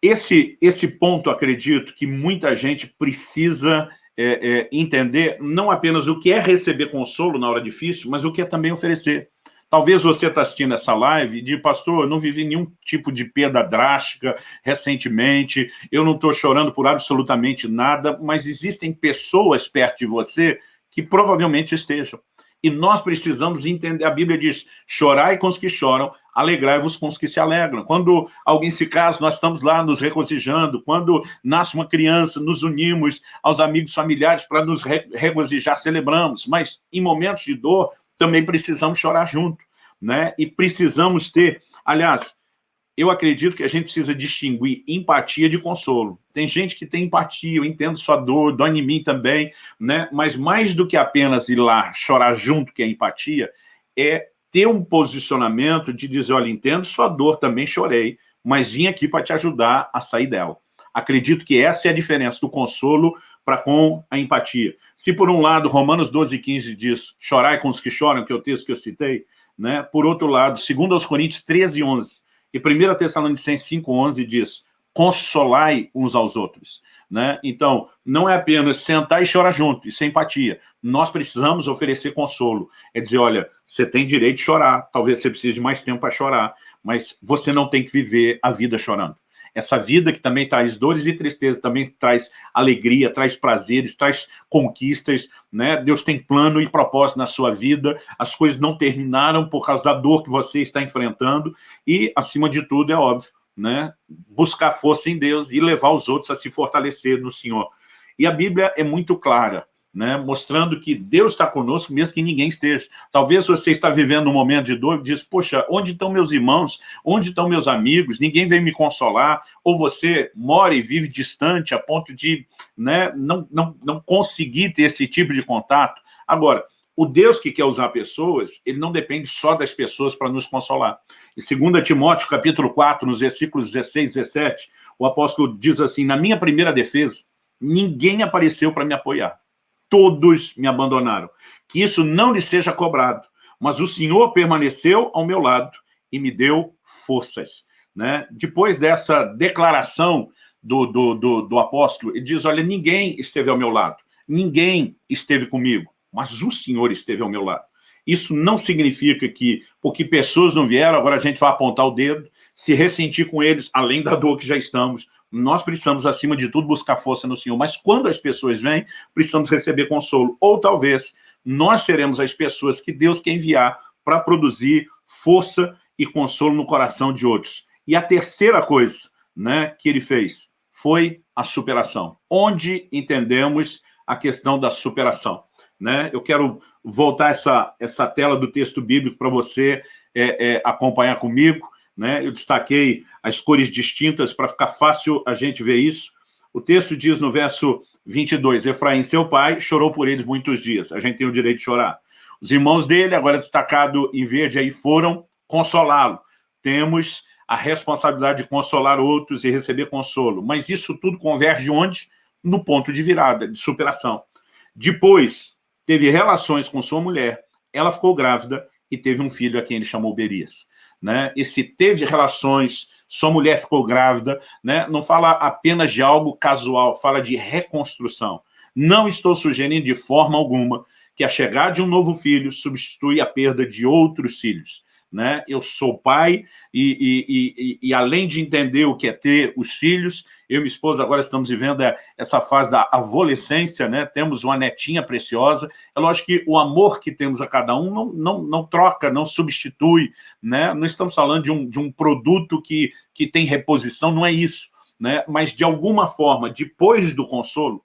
Esse, esse ponto, acredito, que muita gente precisa é, é, entender não apenas o que é receber consolo na hora difícil, mas o que é também oferecer. Talvez você está assistindo essa live e diga, pastor, eu não vivi nenhum tipo de perda drástica recentemente, eu não estou chorando por absolutamente nada, mas existem pessoas perto de você que provavelmente estejam. E nós precisamos entender, a Bíblia diz, chorai com os que choram, alegrai-vos com os que se alegram. Quando alguém se casa, nós estamos lá nos regozijando. Quando nasce uma criança, nos unimos aos amigos familiares para nos regozijar, celebramos. Mas em momentos de dor, também precisamos chorar junto, né? E precisamos ter, aliás, eu acredito que a gente precisa distinguir empatia de consolo. Tem gente que tem empatia, eu entendo sua dor, dói em mim também, né? Mas mais do que apenas ir lá chorar junto, que é empatia, é ter um posicionamento de dizer, olha, entendo sua dor, também chorei, mas vim aqui para te ajudar a sair dela. Acredito que essa é a diferença do consolo para com a empatia. Se, por um lado, Romanos 12, 15 diz, chorai com os que choram, que é o texto que eu citei, né? por outro lado, segundo aos Coríntios 13, 11, e 1 Tessalonicenses 5, 11 diz, consolai uns aos outros. Né? Então, não é apenas sentar e chorar junto, isso é empatia. Nós precisamos oferecer consolo. É dizer, olha, você tem direito de chorar, talvez você precise de mais tempo para chorar, mas você não tem que viver a vida chorando essa vida que também traz dores e tristezas, também traz alegria, traz prazeres, traz conquistas, né? Deus tem plano e propósito na sua vida, as coisas não terminaram por causa da dor que você está enfrentando e, acima de tudo, é óbvio, né? buscar força em Deus e levar os outros a se fortalecer no Senhor. E a Bíblia é muito clara, né, mostrando que Deus está conosco, mesmo que ninguém esteja. Talvez você está vivendo um momento de dor e diz, poxa, onde estão meus irmãos? Onde estão meus amigos? Ninguém vem me consolar. Ou você mora e vive distante a ponto de né, não, não, não conseguir ter esse tipo de contato. Agora, o Deus que quer usar pessoas, ele não depende só das pessoas para nos consolar. Em 2 Timóteo, capítulo 4, nos versículos 16 e 17, o apóstolo diz assim, na minha primeira defesa, ninguém apareceu para me apoiar. Todos me abandonaram. Que isso não lhe seja cobrado, mas o Senhor permaneceu ao meu lado e me deu forças. Né? Depois dessa declaração do, do, do, do apóstolo, ele diz, olha, ninguém esteve ao meu lado, ninguém esteve comigo, mas o Senhor esteve ao meu lado. Isso não significa que, porque pessoas não vieram, agora a gente vai apontar o dedo, se ressentir com eles, além da dor que já estamos. Nós precisamos, acima de tudo, buscar força no Senhor. Mas quando as pessoas vêm, precisamos receber consolo. Ou talvez nós seremos as pessoas que Deus quer enviar para produzir força e consolo no coração de outros. E a terceira coisa né, que ele fez foi a superação. Onde entendemos a questão da superação. Né? Eu quero voltar essa, essa tela do texto bíblico para você é, é, acompanhar comigo. Né? Eu destaquei as cores distintas para ficar fácil a gente ver isso. O texto diz no verso 22, Efraim, seu pai, chorou por eles muitos dias. A gente tem o direito de chorar. Os irmãos dele, agora destacado em verde, aí foram consolá-lo. Temos a responsabilidade de consolar outros e receber consolo. Mas isso tudo converge onde? No ponto de virada, de superação. Depois, teve relações com sua mulher, ela ficou grávida e teve um filho a quem ele chamou Berias. Né? Esse teve relações, sua mulher ficou grávida, né? não fala apenas de algo casual, fala de reconstrução. Não estou sugerindo de forma alguma que a chegada de um novo filho substitui a perda de outros filhos né? Eu sou pai e, e, e, e, além de entender o que é ter os filhos, eu e minha esposa agora estamos vivendo é, essa fase da adolescência, né? Temos uma netinha preciosa. É lógico que o amor que temos a cada um não, não, não troca, não substitui, né? Não estamos falando de um, de um produto que, que tem reposição, não é isso. Né? Mas, de alguma forma, depois do consolo,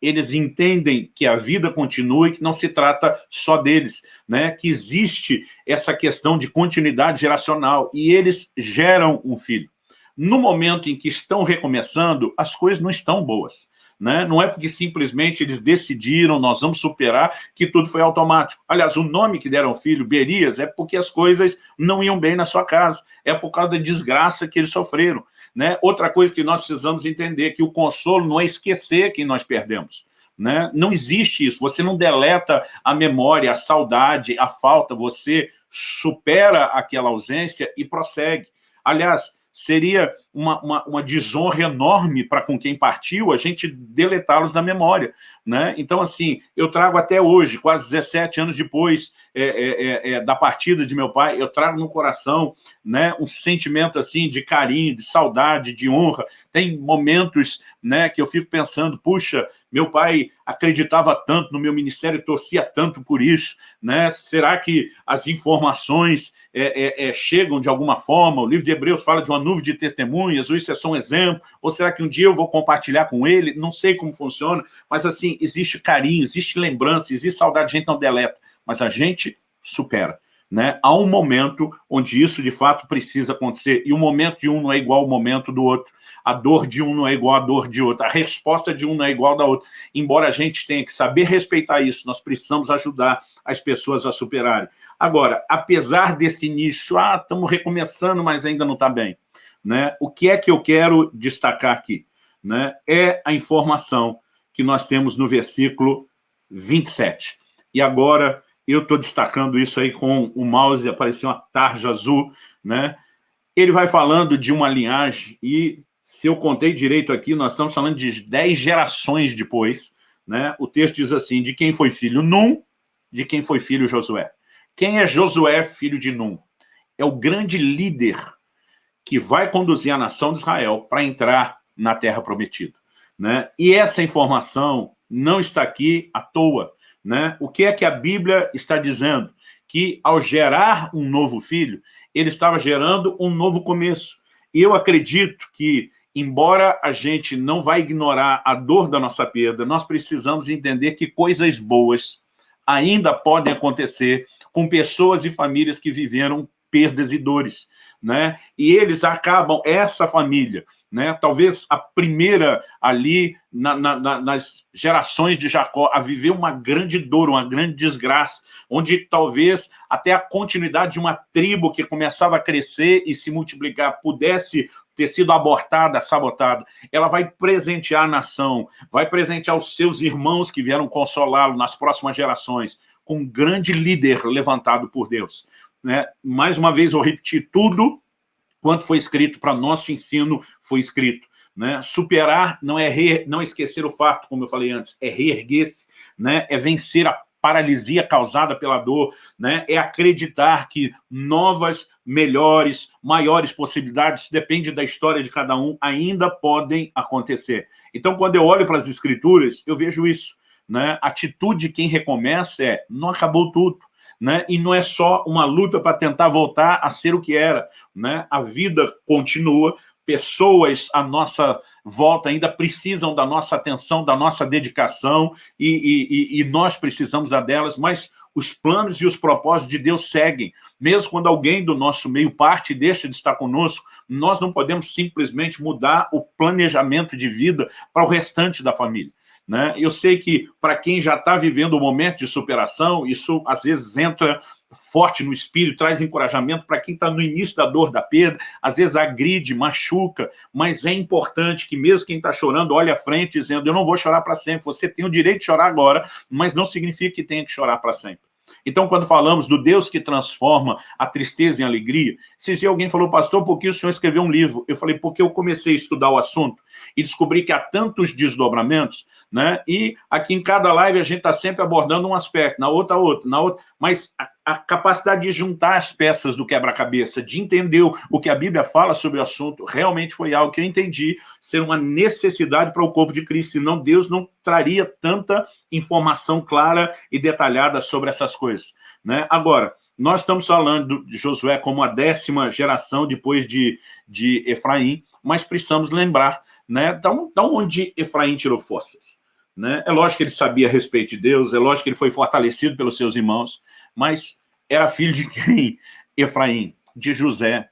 eles entendem que a vida continua e que não se trata só deles, né? que existe essa questão de continuidade geracional, e eles geram um filho. No momento em que estão recomeçando, as coisas não estão boas. Né? Não é porque simplesmente eles decidiram, nós vamos superar, que tudo foi automático. Aliás, o nome que deram ao filho, Berias, é porque as coisas não iam bem na sua casa. É por causa da desgraça que eles sofreram. Né? Outra coisa que nós precisamos entender, que o consolo não é esquecer quem nós perdemos. Né? Não existe isso, você não deleta a memória, a saudade, a falta, você supera aquela ausência e prossegue. Aliás, seria uma, uma, uma desonra enorme para com quem partiu a gente deletá-los da memória. Né? Então, assim, eu trago até hoje, quase 17 anos depois é, é, é, é, da partida de meu pai, eu trago no coração né, um sentimento assim de carinho, de saudade, de honra. Tem momentos né, que eu fico pensando, puxa, meu pai acreditava tanto no meu ministério, torcia tanto por isso, né? será que as informações é, é, chegam de alguma forma? O livro de Hebreus fala de uma nuvem de testemunhas, ou isso é só um exemplo, ou será que um dia eu vou compartilhar com ele? Não sei como funciona, mas assim, existe carinho, existe lembrança, existe saudade, a gente não deleta, mas a gente supera. Né? Há um momento onde isso, de fato, precisa acontecer, e o momento de um não é igual ao momento do outro, a dor de um não é igual à dor de outro, a resposta de um não é igual da outra. Embora a gente tenha que saber respeitar isso, nós precisamos ajudar as pessoas a superarem. Agora, apesar desse início, ah, estamos recomeçando, mas ainda não está bem. Né? O que é que eu quero destacar aqui? Né? É a informação que nós temos no versículo 27. E agora eu estou destacando isso aí com o mouse, apareceu uma tarja azul, né? Ele vai falando de uma linhagem e, se eu contei direito aqui, nós estamos falando de 10 gerações depois, né? O texto diz assim, de quem foi filho Num, de quem foi filho Josué. Quem é Josué, filho de Num? É o grande líder que vai conduzir a nação de Israel para entrar na terra prometida. Né? E essa informação não está aqui à toa. Né? O que é que a Bíblia está dizendo? Que ao gerar um novo filho, ele estava gerando um novo começo. E eu acredito que, embora a gente não vai ignorar a dor da nossa perda, nós precisamos entender que coisas boas ainda podem acontecer com pessoas e famílias que viveram perdas e dores. Né? E eles acabam, essa família, né? talvez a primeira ali na, na, nas gerações de Jacó, a viver uma grande dor, uma grande desgraça, onde talvez até a continuidade de uma tribo que começava a crescer e se multiplicar pudesse ter sido abortada, sabotada, ela vai presentear a nação, vai presentear os seus irmãos que vieram consolá-lo nas próximas gerações, com um grande líder levantado por Deus. Né? Mais uma vez, eu repeti tudo quanto foi escrito para nosso ensino, foi escrito. Né? Superar não é re... não esquecer o fato, como eu falei antes, é reerguer-se, né? é vencer a paralisia causada pela dor, né? é acreditar que novas, melhores, maiores possibilidades, depende da história de cada um, ainda podem acontecer. Então, quando eu olho para as escrituras, eu vejo isso. Né? A atitude de quem recomeça é, não acabou tudo, né? e não é só uma luta para tentar voltar a ser o que era. Né? A vida continua, pessoas à nossa volta ainda precisam da nossa atenção, da nossa dedicação, e, e, e, nós precisamos da delas, mas os planos e os propósitos de Deus seguem. Mesmo quando alguém do nosso meio parte e deixa de estar conosco, nós não podemos simplesmente mudar o planejamento de vida para o restante da família. Né? Eu sei que para quem já está vivendo o um momento de superação, isso às vezes entra forte no espírito, traz encorajamento para quem está no início da dor da perda, às vezes agride, machuca, mas é importante que mesmo quem está chorando olhe à frente dizendo eu não vou chorar para sempre, você tem o direito de chorar agora, mas não significa que tenha que chorar para sempre. Então, quando falamos do Deus que transforma a tristeza em alegria, se alguém falou, pastor, por que o senhor escreveu um livro? Eu falei, porque eu comecei a estudar o assunto e descobri que há tantos desdobramentos, né? E aqui em cada live a gente está sempre abordando um aspecto, na outra, outro, na outra, mas a, capacidade de juntar as peças do quebra-cabeça, de entender o que a Bíblia fala sobre o assunto, realmente foi algo que eu entendi ser uma necessidade para o corpo de Cristo, senão Deus não traria tanta informação clara e detalhada sobre essas coisas. Né? Agora, nós estamos falando de Josué como a décima geração depois de, de Efraim, mas precisamos lembrar né, da onde Efraim tirou forças. Né? É lógico que ele sabia a respeito de Deus, é lógico que ele foi fortalecido pelos seus irmãos, mas era filho de quem? Efraim, de José.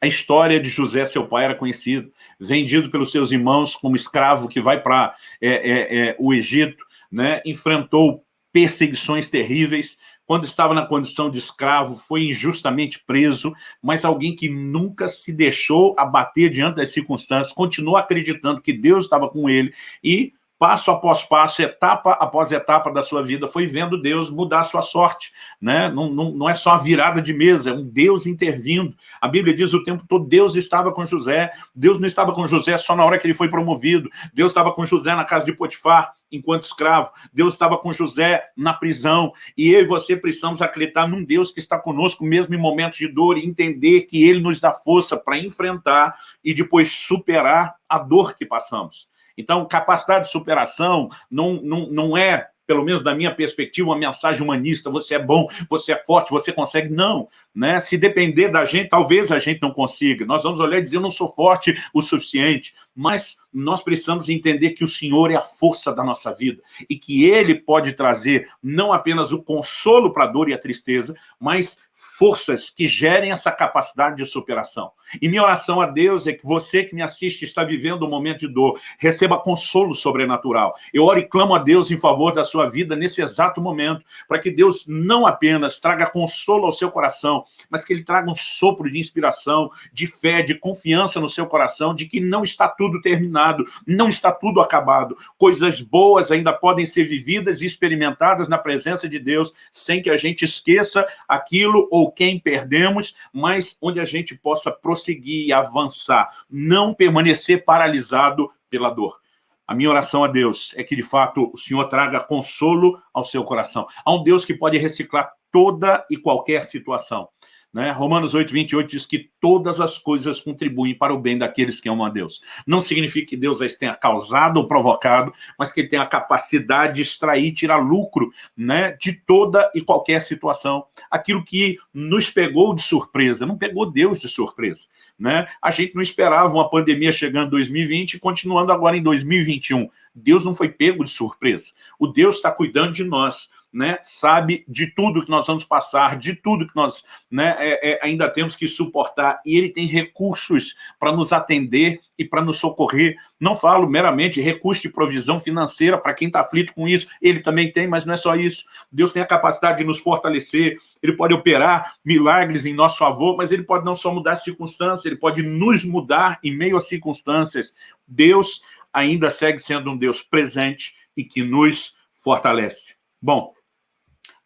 A história de José, seu pai, era conhecido, vendido pelos seus irmãos como escravo que vai para é, é, é, o Egito, né? enfrentou perseguições terríveis, quando estava na condição de escravo, foi injustamente preso, mas alguém que nunca se deixou abater diante das circunstâncias, continuou acreditando que Deus estava com ele e passo após passo, etapa após etapa da sua vida, foi vendo Deus mudar a sua sorte. Né? Não, não, não é só a virada de mesa, é um Deus intervindo. A Bíblia diz o tempo todo, Deus estava com José. Deus não estava com José só na hora que ele foi promovido. Deus estava com José na casa de Potifar, enquanto escravo. Deus estava com José na prisão. E eu e você precisamos acreditar num Deus que está conosco mesmo em momentos de dor e entender que ele nos dá força para enfrentar e depois superar a dor que passamos. Então, capacidade de superação não, não, não é pelo menos da minha perspectiva, uma mensagem humanista, você é bom, você é forte, você consegue. Não, né? Se depender da gente, talvez a gente não consiga. Nós vamos olhar e dizer, eu não sou forte o suficiente, mas nós precisamos entender que o Senhor é a força da nossa vida e que Ele pode trazer não apenas o consolo para a dor e a tristeza, mas forças que gerem essa capacidade de superação. E minha oração a Deus é que você que me assiste está vivendo um momento de dor, receba consolo sobrenatural. Eu oro e clamo a Deus em favor da sua vida nesse exato momento, para que Deus não apenas traga consolo ao seu coração, mas que Ele traga um sopro de inspiração, de fé, de confiança no seu coração, de que não está tudo terminado, não está tudo acabado. Coisas boas ainda podem ser vividas e experimentadas na presença de Deus, sem que a gente esqueça aquilo ou quem perdemos, mas onde a gente possa prosseguir e avançar, não permanecer paralisado pela dor. A minha oração a Deus é que, de fato, o Senhor traga consolo ao seu coração. Há um Deus que pode reciclar toda e qualquer situação. Né? Romanos 8, 28 diz que todas as coisas contribuem para o bem daqueles que amam a Deus. Não significa que Deus as tenha causado ou provocado, mas que ele tem a capacidade de extrair, tirar lucro né, de toda e qualquer situação. Aquilo que nos pegou de surpresa, não pegou Deus de surpresa. Né? A gente não esperava uma pandemia chegando em 2020 e continuando agora em 2021. Deus não foi pego de surpresa. O Deus está cuidando de nós né, sabe de tudo que nós vamos passar, de tudo que nós né, é, é, ainda temos que suportar, e Ele tem recursos para nos atender e para nos socorrer. Não falo meramente recurso de provisão financeira para quem está aflito com isso, Ele também tem, mas não é só isso. Deus tem a capacidade de nos fortalecer, Ele pode operar milagres em nosso favor, mas Ele pode não só mudar as circunstâncias, Ele pode nos mudar em meio às circunstâncias. Deus ainda segue sendo um Deus presente e que nos fortalece. Bom,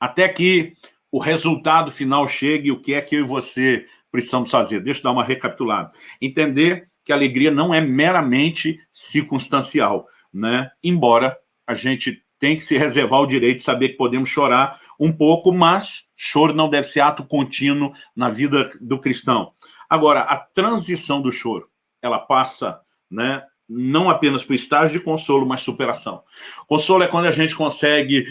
até que o resultado final chegue, o que é que eu e você precisamos fazer? Deixa eu dar uma recapitulada. Entender que a alegria não é meramente circunstancial, né? embora a gente tem que se reservar o direito de saber que podemos chorar um pouco, mas choro não deve ser ato contínuo na vida do cristão. Agora, a transição do choro, ela passa né, não apenas para o estágio de consolo, mas superação. Consolo é quando a gente consegue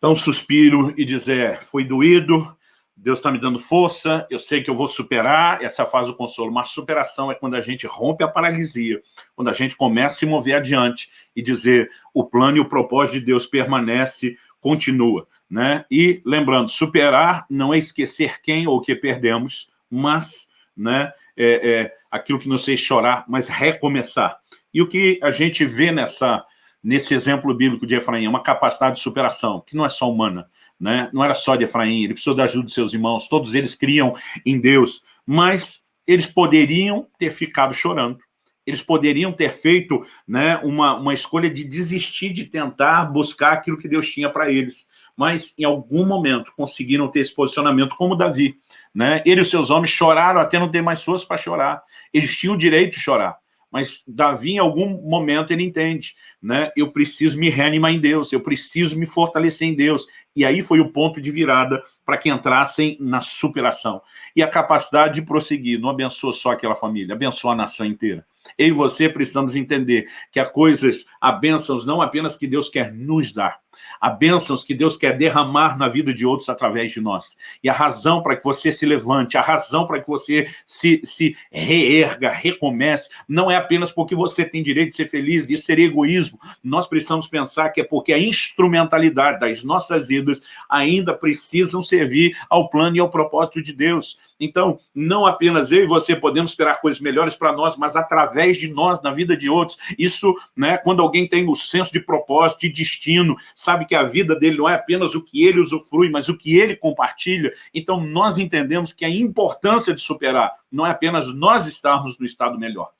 dar um suspiro e dizer, foi doído, Deus está me dando força, eu sei que eu vou superar, essa faz o consolo. Mas superação é quando a gente rompe a paralisia, quando a gente começa a se mover adiante e dizer o plano e o propósito de Deus permanece, continua. Né? E lembrando, superar não é esquecer quem ou o que perdemos, mas né, é, é aquilo que nos fez chorar, mas recomeçar. E o que a gente vê nessa, nesse exemplo bíblico de Efraim é uma capacidade de superação, que não é só humana, né? não era só de Efraim, ele precisou da ajuda de seus irmãos, todos eles criam em Deus, mas eles poderiam ter ficado chorando, eles poderiam ter feito né, uma, uma escolha de desistir de tentar buscar aquilo que Deus tinha para eles, mas em algum momento conseguiram ter esse posicionamento como Davi. Né? Ele e os seus homens choraram até não ter mais forças para chorar, eles tinham o direito de chorar, mas Davi, em algum momento, ele entende, né? Eu preciso me reanimar em Deus, eu preciso me fortalecer em Deus. E aí foi o ponto de virada para que entrassem na superação. E a capacidade de prosseguir não abençoa só aquela família, abençoa a nação inteira. Eu e você precisamos entender que há coisas, há bênçãos não apenas que Deus quer nos dar, há bênçãos que Deus quer derramar na vida de outros através de nós. E a razão para que você se levante, a razão para que você se, se reerga, recomece, não é apenas porque você tem direito de ser feliz, isso seria egoísmo. Nós precisamos pensar que é porque a instrumentalidade das nossas vidas ainda precisam servir ao plano e ao propósito de Deus. Então, não apenas eu e você podemos esperar coisas melhores para nós, mas através de nós, na vida de outros. Isso, né, quando alguém tem o senso de propósito, de destino, sabe que a vida dele não é apenas o que ele usufrui, mas o que ele compartilha. Então, nós entendemos que a importância de superar não é apenas nós estarmos no estado melhor,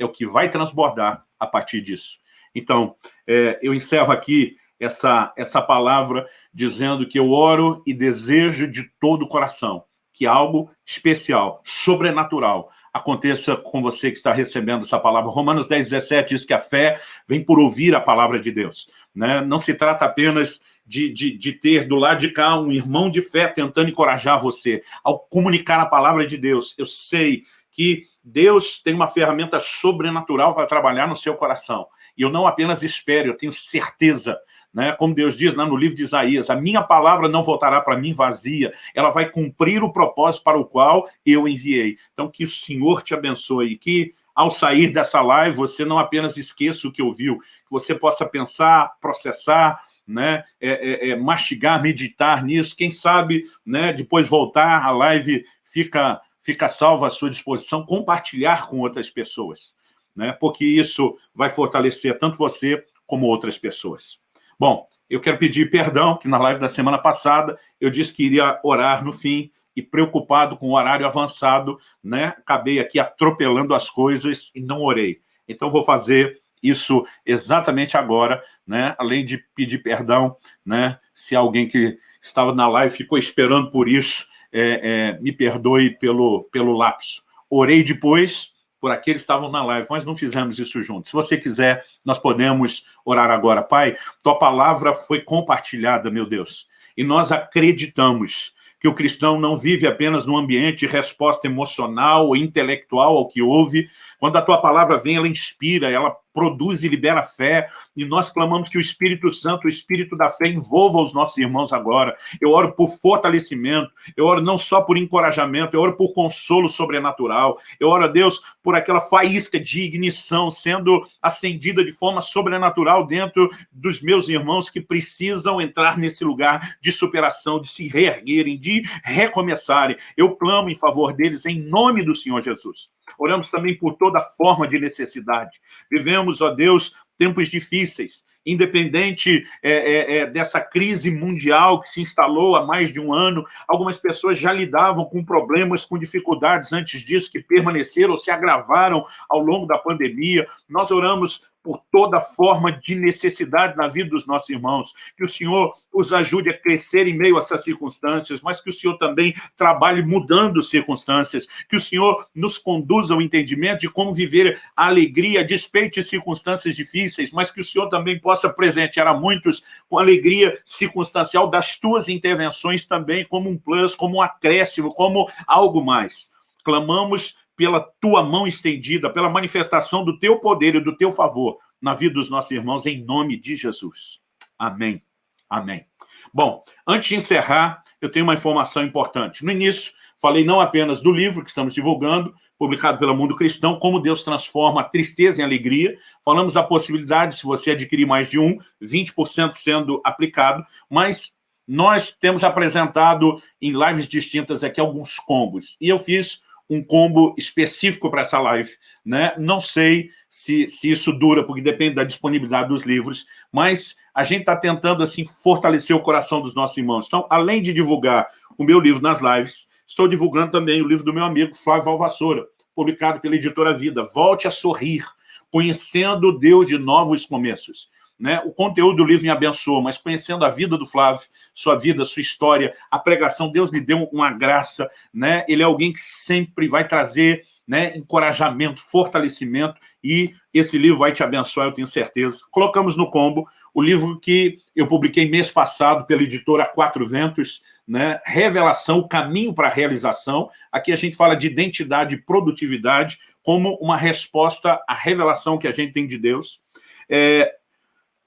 é o que vai transbordar a partir disso. Então, é, eu encerro aqui essa, essa palavra dizendo que eu oro e desejo de todo o coração que algo especial, sobrenatural, aconteça com você que está recebendo essa palavra. Romanos 10, 17 diz que a fé vem por ouvir a palavra de Deus. Né? Não se trata apenas de, de, de, ter do lado de cá um irmão de fé tentando encorajar você. Ao comunicar a palavra de Deus, eu sei que Deus tem uma ferramenta sobrenatural para trabalhar no seu coração. E eu não apenas espero, eu tenho certeza né? Como Deus diz lá no livro de Isaías, a minha palavra não voltará para mim vazia, ela vai cumprir o propósito para o qual eu enviei. Então, que o Senhor te abençoe, que ao sair dessa live, você não apenas esqueça o que ouviu, que você possa pensar, processar, né, é, é, é, mastigar, meditar nisso, quem sabe, né, depois voltar, a live fica, fica salva à sua disposição, compartilhar com outras pessoas, né, porque isso vai fortalecer tanto você como outras pessoas. Bom, eu quero pedir perdão, que na live da semana passada eu disse que iria orar no fim, e preocupado com o horário avançado, né, acabei aqui atropelando as coisas e não orei. Então vou fazer isso exatamente agora, né, além de pedir perdão, né, se alguém que estava na live ficou esperando por isso, é, é, me perdoe pelo, pelo lapso. Orei depois, por aqueles que estavam na live, mas não fizemos isso juntos. Se você quiser, nós podemos orar agora. Pai, tua palavra foi compartilhada, meu Deus, e nós acreditamos que o cristão não vive apenas num ambiente de resposta emocional ou intelectual ao que ouve. Quando a tua palavra vem, ela inspira, ela produz e libera fé, e nós clamamos que o Espírito Santo, o Espírito da fé, envolva os nossos irmãos agora. Eu oro por fortalecimento, eu oro não só por encorajamento, eu oro por consolo sobrenatural, eu oro a Deus por aquela faísca de ignição sendo acendida de forma sobrenatural dentro dos meus irmãos que precisam entrar nesse lugar de superação, de se reerguerem, de recomeçarem. Eu clamo em favor deles em nome do Senhor Jesus. Oramos também por toda forma de necessidade. Vivemos, ó Deus, tempos difíceis, independente é, é, é, dessa crise mundial que se instalou há mais de um ano, algumas pessoas já lidavam com problemas, com dificuldades antes disso, que permaneceram ou se agravaram ao longo da pandemia. Nós oramos por toda forma de necessidade na vida dos nossos irmãos, que o Senhor os ajude a crescer em meio a essas circunstâncias, mas que o Senhor também trabalhe mudando circunstâncias, que o Senhor nos conduza ao entendimento de como viver a alegria, despeito de circunstâncias difíceis, mas que o Senhor também possa presentear a muitos com alegria circunstancial das tuas intervenções também, como um plus, como um acréscimo, como algo mais. Clamamos pela tua mão estendida, pela manifestação do teu poder e do teu favor na vida dos nossos irmãos, em nome de Jesus. Amém. Amém. Bom, antes de encerrar, eu tenho uma informação importante. No início, falei não apenas do livro que estamos divulgando, publicado pelo Mundo Cristão, Como Deus Transforma a Tristeza em Alegria. Falamos da possibilidade, se você adquirir mais de um, 20% sendo aplicado, mas nós temos apresentado em lives distintas aqui alguns combos. E eu fiz um combo específico para essa live. Né? Não sei se, se isso dura, porque depende da disponibilidade dos livros, mas a gente está tentando assim, fortalecer o coração dos nossos irmãos. Então, além de divulgar o meu livro nas lives, estou divulgando também o livro do meu amigo Flávio Valvassoura, publicado pela editora Vida. Volte a sorrir, conhecendo Deus de novos começos. Né? O conteúdo do livro me abençoou, mas conhecendo a vida do Flávio, sua vida, sua história, a pregação, Deus lhe deu uma graça. Né? Ele é alguém que sempre vai trazer né, encorajamento, fortalecimento, e esse livro vai te abençoar, eu tenho certeza. Colocamos no combo o livro que eu publiquei mês passado pela editora Quatro Ventos, né, Revelação, o caminho para a realização. Aqui a gente fala de identidade e produtividade como uma resposta à revelação que a gente tem de Deus. É,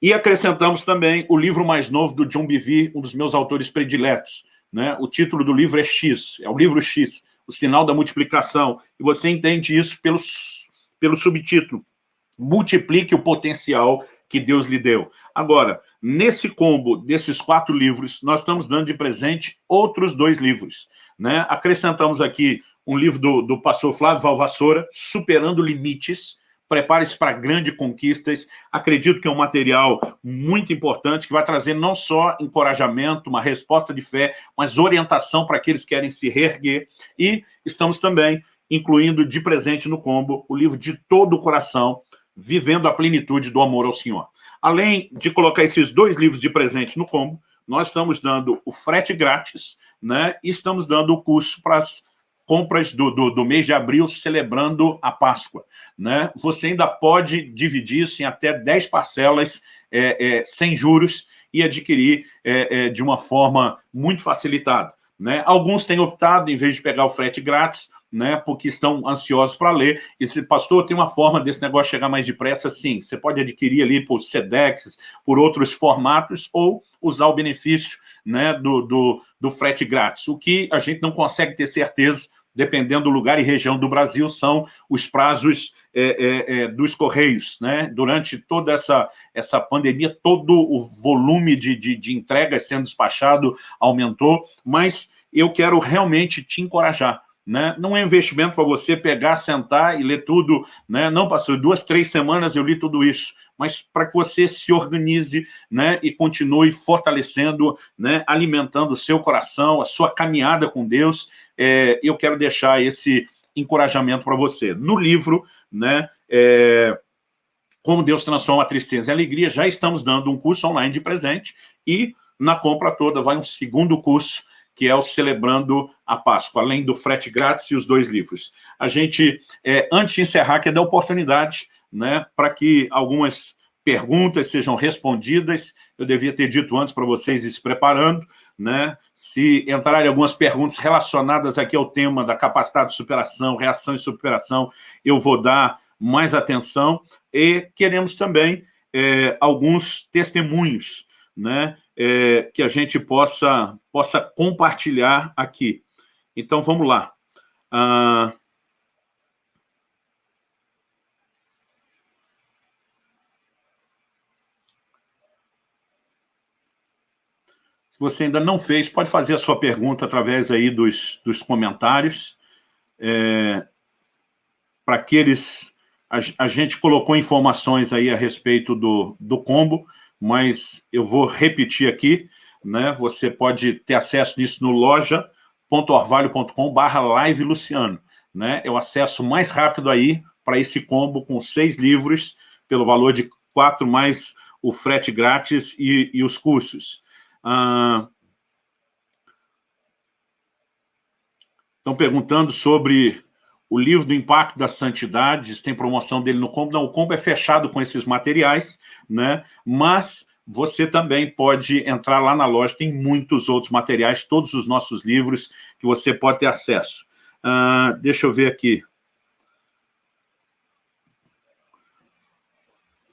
e acrescentamos também o livro mais novo do John Bevere, um dos meus autores prediletos. Né? O título do livro é X, é o livro X, o sinal da multiplicação. E você entende isso pelo, pelo subtítulo. Multiplique o potencial que Deus lhe deu. Agora, nesse combo desses quatro livros, nós estamos dando de presente outros dois livros. Né? Acrescentamos aqui um livro do, do pastor Flávio Valvassoura, Superando Limites, prepare-se para grandes conquistas. Acredito que é um material muito importante, que vai trazer não só encorajamento, uma resposta de fé, mas orientação para aqueles que querem se reerguer. E estamos também incluindo de presente no combo o livro de todo o coração, Vivendo a Plenitude do Amor ao Senhor. Além de colocar esses dois livros de presente no combo, nós estamos dando o frete grátis, né? E estamos dando o curso para as compras do, do, do, mês de abril celebrando a Páscoa. Né? Você ainda pode dividir isso em até 10 parcelas é, é, sem juros e adquirir é, é, de uma forma muito facilitada. Né? Alguns têm optado, em vez de pegar o frete grátis, né, porque estão ansiosos para ler. E se, pastor, tem uma forma desse negócio chegar mais depressa? Sim, você pode adquirir ali por SEDEX, por outros formatos, ou usar o benefício né, do, do, do frete grátis. O que a gente não consegue ter certeza dependendo do lugar e região do Brasil, são os prazos é, é, é, dos Correios. Né? Durante toda essa, essa pandemia, todo o volume de, de, de entregas sendo despachado aumentou, mas eu quero realmente te encorajar né? Não é investimento para você pegar, sentar e ler tudo. Né? Não, pastor, duas, três semanas eu li tudo isso. Mas para que você se organize né? e continue fortalecendo, né? alimentando o seu coração, a sua caminhada com Deus, é, eu quero deixar esse encorajamento para você. No livro, né? É, como Deus transforma a tristeza em alegria, já estamos dando um curso online de presente e na compra toda vai um segundo curso que é o Celebrando a Páscoa, além do frete grátis e os dois livros. A gente, é, antes de encerrar, quer dar oportunidade né, para que algumas perguntas sejam respondidas. Eu devia ter dito antes para vocês ir se preparando. Né? Se entrarem algumas perguntas relacionadas aqui ao tema da capacidade de superação, reação e superação, eu vou dar mais atenção e queremos também é, alguns testemunhos né, é, que a gente possa, possa compartilhar aqui. Então, vamos lá. Ah, se você ainda não fez, pode fazer a sua pergunta através aí dos, dos comentários. É, Para aqueles... A, a gente colocou informações aí a respeito do, do combo, mas eu vou repetir aqui, né? Você pode ter acesso nisso no loja.orvalho.com barra live Luciano, né? É o acesso mais rápido aí para esse combo com seis livros, pelo valor de quatro, mais o frete grátis e, e os cursos. Ah, estão perguntando sobre o livro do Impacto das Santidades, tem promoção dele no combo. Não, o combo é fechado com esses materiais, né? mas você também pode entrar lá na loja, tem muitos outros materiais, todos os nossos livros que você pode ter acesso. Uh, deixa eu ver aqui.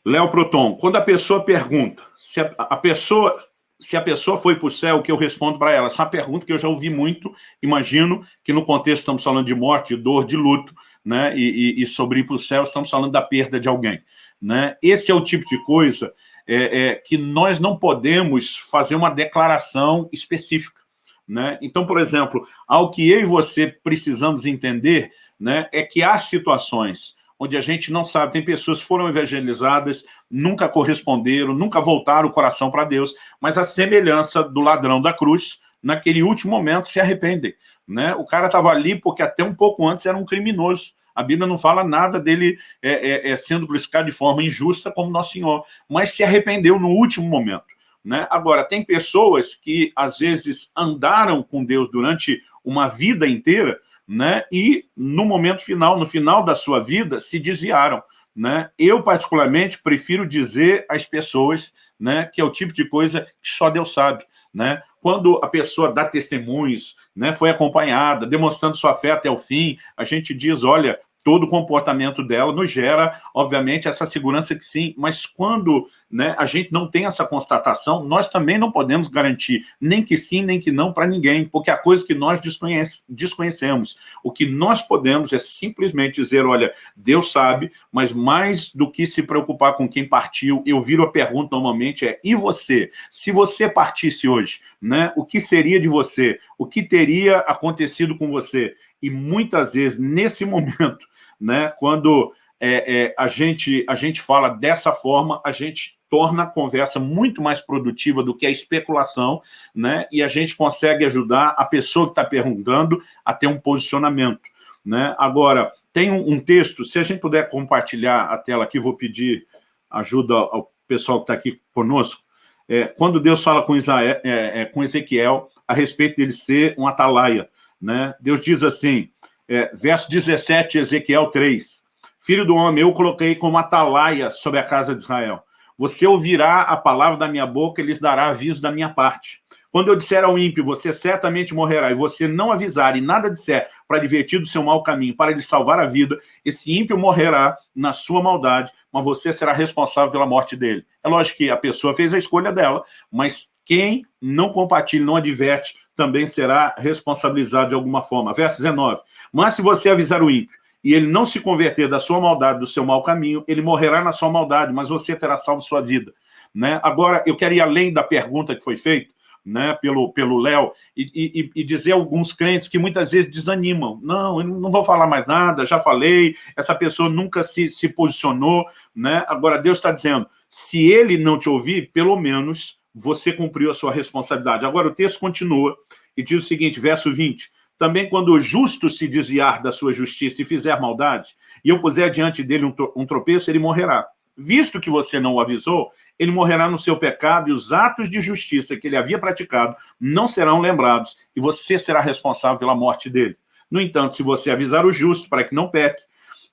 Léo Proton, quando a pessoa pergunta, se a, a pessoa se a pessoa foi para o céu, o que eu respondo para ela? Essa é uma pergunta que eu já ouvi muito, imagino que no contexto estamos falando de morte, de dor, de luto, né? e, e, e sobre ir para o céu estamos falando da perda de alguém. Né? Esse é o tipo de coisa é, é, que nós não podemos fazer uma declaração específica. Né? Então, por exemplo, ao que eu e você precisamos entender né, é que há situações onde a gente não sabe, tem pessoas que foram evangelizadas, nunca corresponderam, nunca voltaram o coração para Deus, mas a semelhança do ladrão da cruz, naquele último momento se arrependem. Né? O cara estava ali porque até um pouco antes era um criminoso. A Bíblia não fala nada dele é, é, é sendo crucificado de forma injusta como Nosso Senhor, mas se arrependeu no último momento. Né? Agora, tem pessoas que às vezes andaram com Deus durante uma vida inteira, né? E no momento final, no final da sua vida, se desviaram. Né? Eu, particularmente, prefiro dizer às pessoas né, que é o tipo de coisa que só Deus sabe. Né? Quando a pessoa dá testemunhos, né, foi acompanhada, demonstrando sua fé até o fim, a gente diz, olha, todo o comportamento dela nos gera, obviamente, essa segurança que sim, mas quando né, a gente não tem essa constatação, nós também não podemos garantir nem que sim, nem que não para ninguém, porque há coisas que nós desconhece, desconhecemos. O que nós podemos é simplesmente dizer, olha, Deus sabe, mas mais do que se preocupar com quem partiu, eu viro a pergunta normalmente é, e você? Se você partisse hoje, né, o que seria de você? O que teria acontecido com você? E muitas vezes, nesse momento, né, quando é, é, a, gente, a gente fala dessa forma, a gente torna a conversa muito mais produtiva do que a especulação, né, e a gente consegue ajudar a pessoa que está perguntando a ter um posicionamento. Né? Agora, tem um, um, texto, se a gente puder compartilhar a tela aqui, vou pedir ajuda ao pessoal que está aqui conosco, é, quando Deus fala com, Isaé, é, é, com Ezequiel a respeito dele ser um atalaia, né? Deus diz assim, é, verso 17, Ezequiel 3, Filho do homem, eu coloquei como atalaia sobre a casa de Israel. Você ouvirá a palavra da minha boca e lhes dará aviso da minha parte. Quando eu disser ao ímpio, você certamente morrerá, e você não avisar e nada disser para divertir do seu mau caminho, para lhe salvar a vida, esse ímpio morrerá na sua maldade, mas você será responsável pela morte dele. É lógico que a pessoa fez a escolha dela, mas quem não compartilha, não adverte, também será responsabilizado de alguma forma. Verso 19. Mas se você avisar o ímpio, e ele não se converter da sua maldade, do seu mau caminho, ele morrerá na sua maldade, mas você terá salvo sua vida. Né? Agora, eu quero ir além da pergunta que foi feita, né, pelo pelo Léo, e, e, e, dizer a alguns crentes que muitas vezes desanimam. Não, eu não vou falar mais nada, já falei, essa pessoa nunca se, se posicionou. Né? Agora, Deus está dizendo, se ele não te ouvir, pelo menos você cumpriu a sua responsabilidade. Agora o texto continua e diz o seguinte, verso 20, também quando o justo se desviar da sua justiça e fizer maldade, e eu puser diante dele um tropeço, ele morrerá. Visto que você não o avisou, ele morrerá no seu pecado e os atos de justiça que ele havia praticado não serão lembrados e você será responsável pela morte dele. No entanto, se você avisar o justo para que não peque,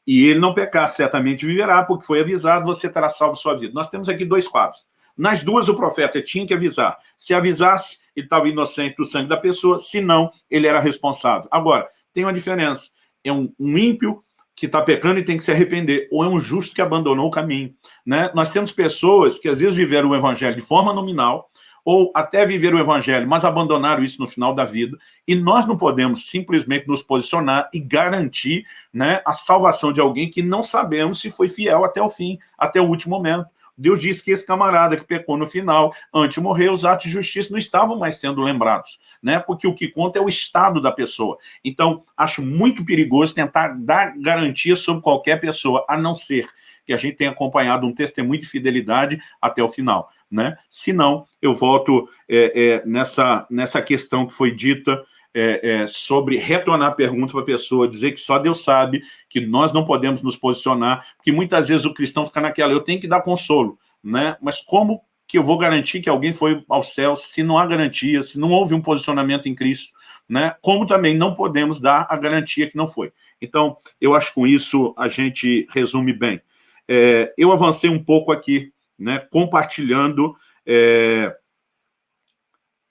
e ele não pecar, certamente viverá, porque foi avisado, você terá salvo sua vida. Nós temos aqui dois quadros. Nas duas, o profeta tinha que avisar. Se avisasse, ele estava inocente do sangue da pessoa, se não, ele era responsável. Agora, tem uma diferença. É um, um ímpio que está pecando e tem que se arrepender, ou é um justo que abandonou o caminho. Né? Nós temos pessoas que às vezes viveram o evangelho de forma nominal, ou até viveram o evangelho, mas abandonaram isso no final da vida, e nós não podemos simplesmente nos posicionar e garantir né, a salvação de alguém que não sabemos se foi fiel até o fim, até o último momento. Deus disse que esse camarada que pecou no final, antes de morrer, os atos de justiça não estavam mais sendo lembrados, né? porque o que conta é o estado da pessoa. Então, acho muito perigoso tentar dar garantia sobre qualquer pessoa, a não ser que a gente tenha acompanhado um testemunho de fidelidade até o final. Né? Se não, eu volto é, é, nessa, nessa questão que foi dita é, é, sobre retornar a pergunta para a pessoa, dizer que só Deus sabe, que nós não podemos nos posicionar, porque muitas vezes o cristão fica naquela, eu tenho que dar consolo, né? mas como que eu vou garantir que alguém foi ao céu se não há garantia, se não houve um posicionamento em Cristo, né? como também não podemos dar a garantia que não foi. Então, eu acho que com isso a gente resume bem. É, eu avancei um pouco aqui, né, compartilhando é,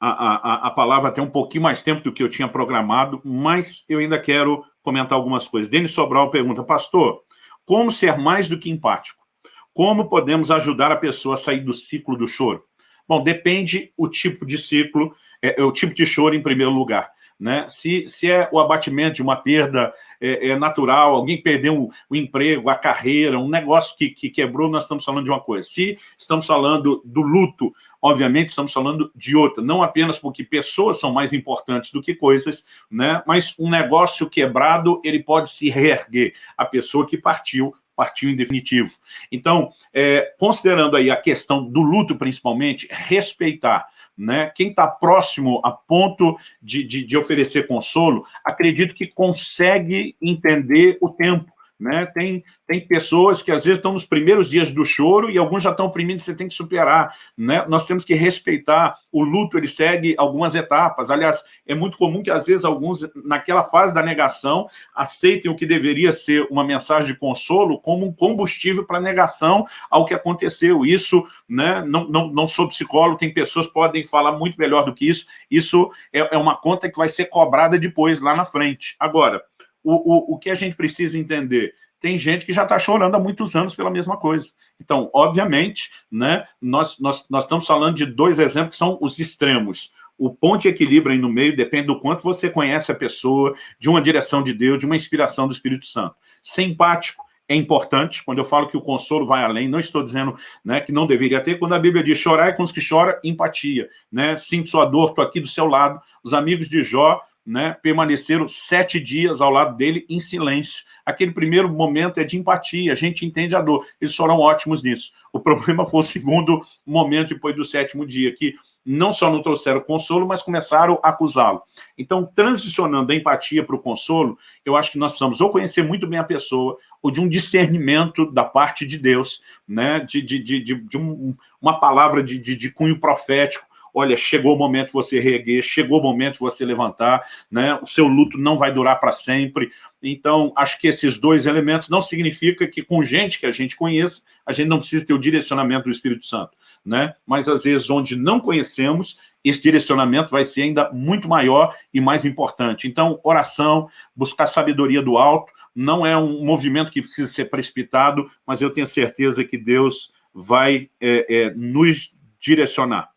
a, a, a palavra até um pouquinho mais tempo do que eu tinha programado, mas eu ainda quero comentar algumas coisas. Denis Sobral pergunta, pastor, como ser mais do que empático? Como podemos ajudar a pessoa a sair do ciclo do choro? Bom, depende o tipo de ciclo, é, é, o tipo de choro em primeiro lugar. Né? Se, se é o abatimento de uma perda é, é natural, alguém perdeu o, emprego, a carreira, um negócio que, que quebrou, nós estamos falando de uma coisa. Se estamos falando do luto, obviamente estamos falando de outra. Não apenas porque pessoas são mais importantes do que coisas, né? mas um negócio quebrado, ele pode se reerguer. A pessoa que partiu partiu em definitivo. Então, é, considerando aí a questão do luto, principalmente, respeitar né, quem está próximo a ponto de, de, de oferecer consolo, acredito que consegue entender o tempo, né? Tem, tem pessoas que às vezes estão nos primeiros dias do choro e alguns já estão oprimindo, você tem que superar. Né? Nós temos que respeitar. O luto, ele segue algumas etapas. Aliás, é muito comum que às vezes alguns, naquela fase da negação, aceitem o que deveria ser uma mensagem de consolo como um combustível para negação ao que aconteceu. Isso, né, não, não, não sou psicólogo, tem pessoas que podem falar muito melhor do que isso. Isso é, é uma conta que vai ser cobrada depois, lá na frente. Agora, o, o, o que a gente precisa entender? Tem gente que já está chorando há muitos anos pela mesma coisa. Então, obviamente, né, nós, nós, nós estamos falando de dois exemplos que são os extremos. O ponto de equilíbrio aí no meio depende do quanto você conhece a pessoa, de uma direção de Deus, de uma inspiração do Espírito Santo. Ser empático é importante, quando eu falo que o consolo vai além, não estou dizendo né, que não deveria ter, quando a Bíblia diz chorar com os que choram, empatia. Né? Sinto sua dor, estou aqui do seu lado. Os amigos de Jó né, permaneceram sete dias ao lado dele em silêncio. Aquele primeiro momento é de empatia, a gente entende a dor. Eles foram ótimos nisso. O problema foi o segundo momento depois do sétimo dia, que não só não trouxeram consolo, mas começaram a acusá-lo. Então, transicionando da empatia para o consolo, eu acho que nós precisamos ou conhecer muito bem a pessoa, ou de um discernimento da parte de Deus, né, de, de, de, de um, uma palavra de, de, de cunho profético, olha, chegou o momento de você reerguer, chegou o momento de você levantar, né? o seu luto não vai durar para sempre. Então, acho que esses dois elementos não significa que com gente que a gente conheça, a gente não precisa ter o direcionamento do Espírito Santo. Né? Mas, às vezes, onde não conhecemos, esse direcionamento vai ser ainda muito maior e mais importante. Então, oração, buscar sabedoria do alto, não é um movimento que precisa ser precipitado, mas eu tenho certeza que Deus vai é, é, nos direcionar.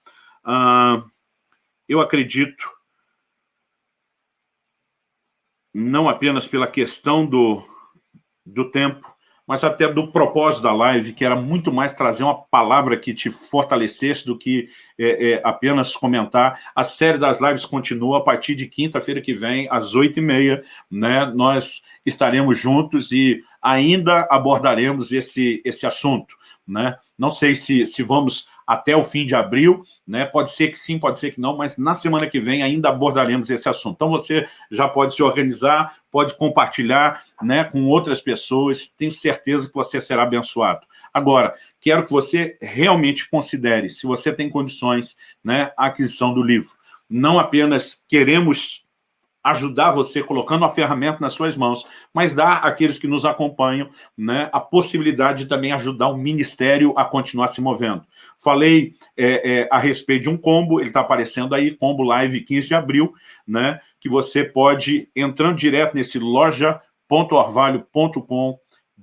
Ah, eu acredito, não apenas pela questão do, do tempo, mas até do propósito da live, que era muito mais trazer uma palavra que te fortalecesse do que é, é, apenas comentar. A série das lives continua a partir de quinta-feira que vem, às oito e meia, né? Nós estaremos juntos e ainda abordaremos esse, esse assunto, né? Não sei se, se vamos até o fim de abril, né? Pode ser que sim, pode ser que não, mas na semana que vem ainda abordaremos esse assunto. Então você já pode se organizar, pode compartilhar né, com outras pessoas, tenho certeza que você será abençoado. Agora, quero que você realmente considere, se você tem condições, né, a aquisição do livro. Não apenas queremos ajudar você colocando a ferramenta nas suas mãos, mas dar àqueles que nos acompanham né, a possibilidade de também ajudar o ministério a continuar se movendo. Falei é, é, a respeito de um combo, ele está aparecendo aí, combo live 15 de abril, né, que você pode, entrando direto nesse loja www.orvalho.com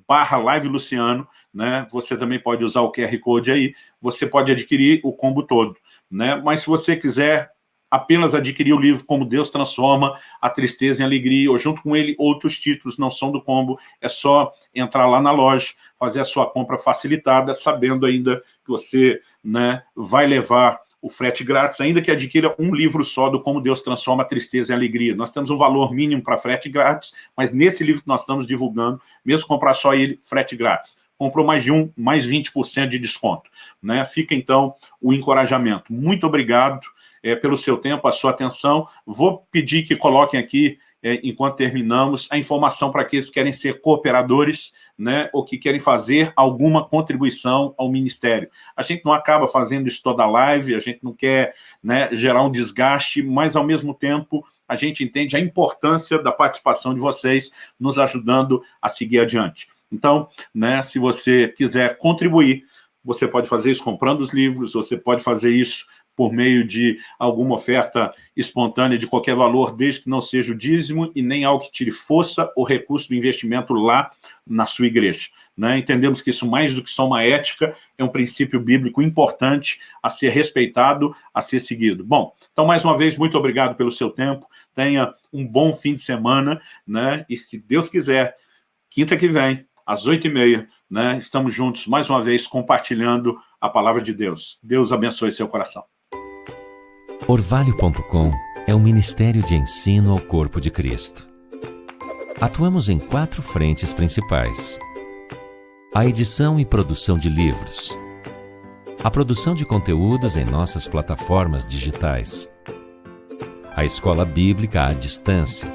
barra Live Luciano, né? Você também pode usar o QR Code aí, você pode adquirir o combo todo, né? Mas se você quiser apenas adquirir o livro Como Deus Transforma a Tristeza em Alegria, ou junto com ele outros títulos não são do combo, é só entrar lá na loja, fazer a sua compra facilitada, sabendo ainda que você né, vai levar o frete grátis, ainda que adquira um livro só do Como Deus Transforma a Tristeza em Alegria. Nós temos um valor mínimo para frete grátis, mas nesse livro que nós estamos divulgando, mesmo comprar só ele, frete grátis. Comprou mais de um, mais 20% de desconto. Né? Fica, então, o encorajamento. Muito obrigado é, pelo seu tempo, a sua atenção. Vou pedir que coloquem aqui, é, enquanto terminamos, a informação para aqueles que querem ser cooperadores, né, ou que querem fazer alguma contribuição ao Ministério. A gente não acaba fazendo isso toda live, a gente não quer né, gerar um desgaste, mas, ao mesmo tempo, a gente entende a importância da participação de vocês nos ajudando a seguir adiante. Então, né, se você quiser contribuir, você pode fazer isso comprando os livros, você pode fazer isso por meio de alguma oferta espontânea de qualquer valor, desde que não seja o dízimo e nem algo que tire força ou recurso do investimento lá na sua igreja. Né? Entendemos que isso, mais do que só uma ética, é um princípio bíblico importante a ser respeitado, a ser seguido. Bom, então, mais uma vez, muito obrigado pelo seu tempo, tenha um bom fim de semana, né? e se Deus quiser, quinta que vem, às oito e meia, né? estamos juntos, mais uma vez, compartilhando a palavra de Deus. Deus abençoe seu coração. Orvalho.com é um ministério de ensino ao corpo de Cristo. Atuamos em quatro frentes principais. A edição e produção de livros. A produção de conteúdos em nossas plataformas digitais. A escola bíblica à distância.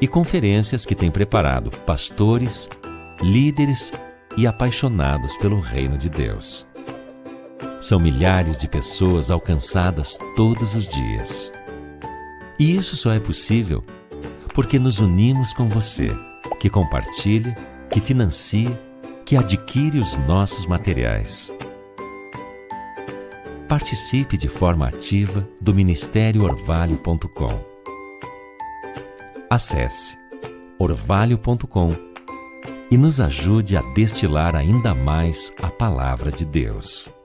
E conferências que tem preparado pastores, líderes e apaixonados pelo reino de Deus. São milhares de pessoas alcançadas todos os dias. E isso só é possível porque nos unimos com você, que compartilha, que financia, que adquire os nossos materiais. Participe de forma ativa do Ministério Orvalho.com. Acesse orvalho.com e nos ajude a destilar ainda mais a palavra de Deus.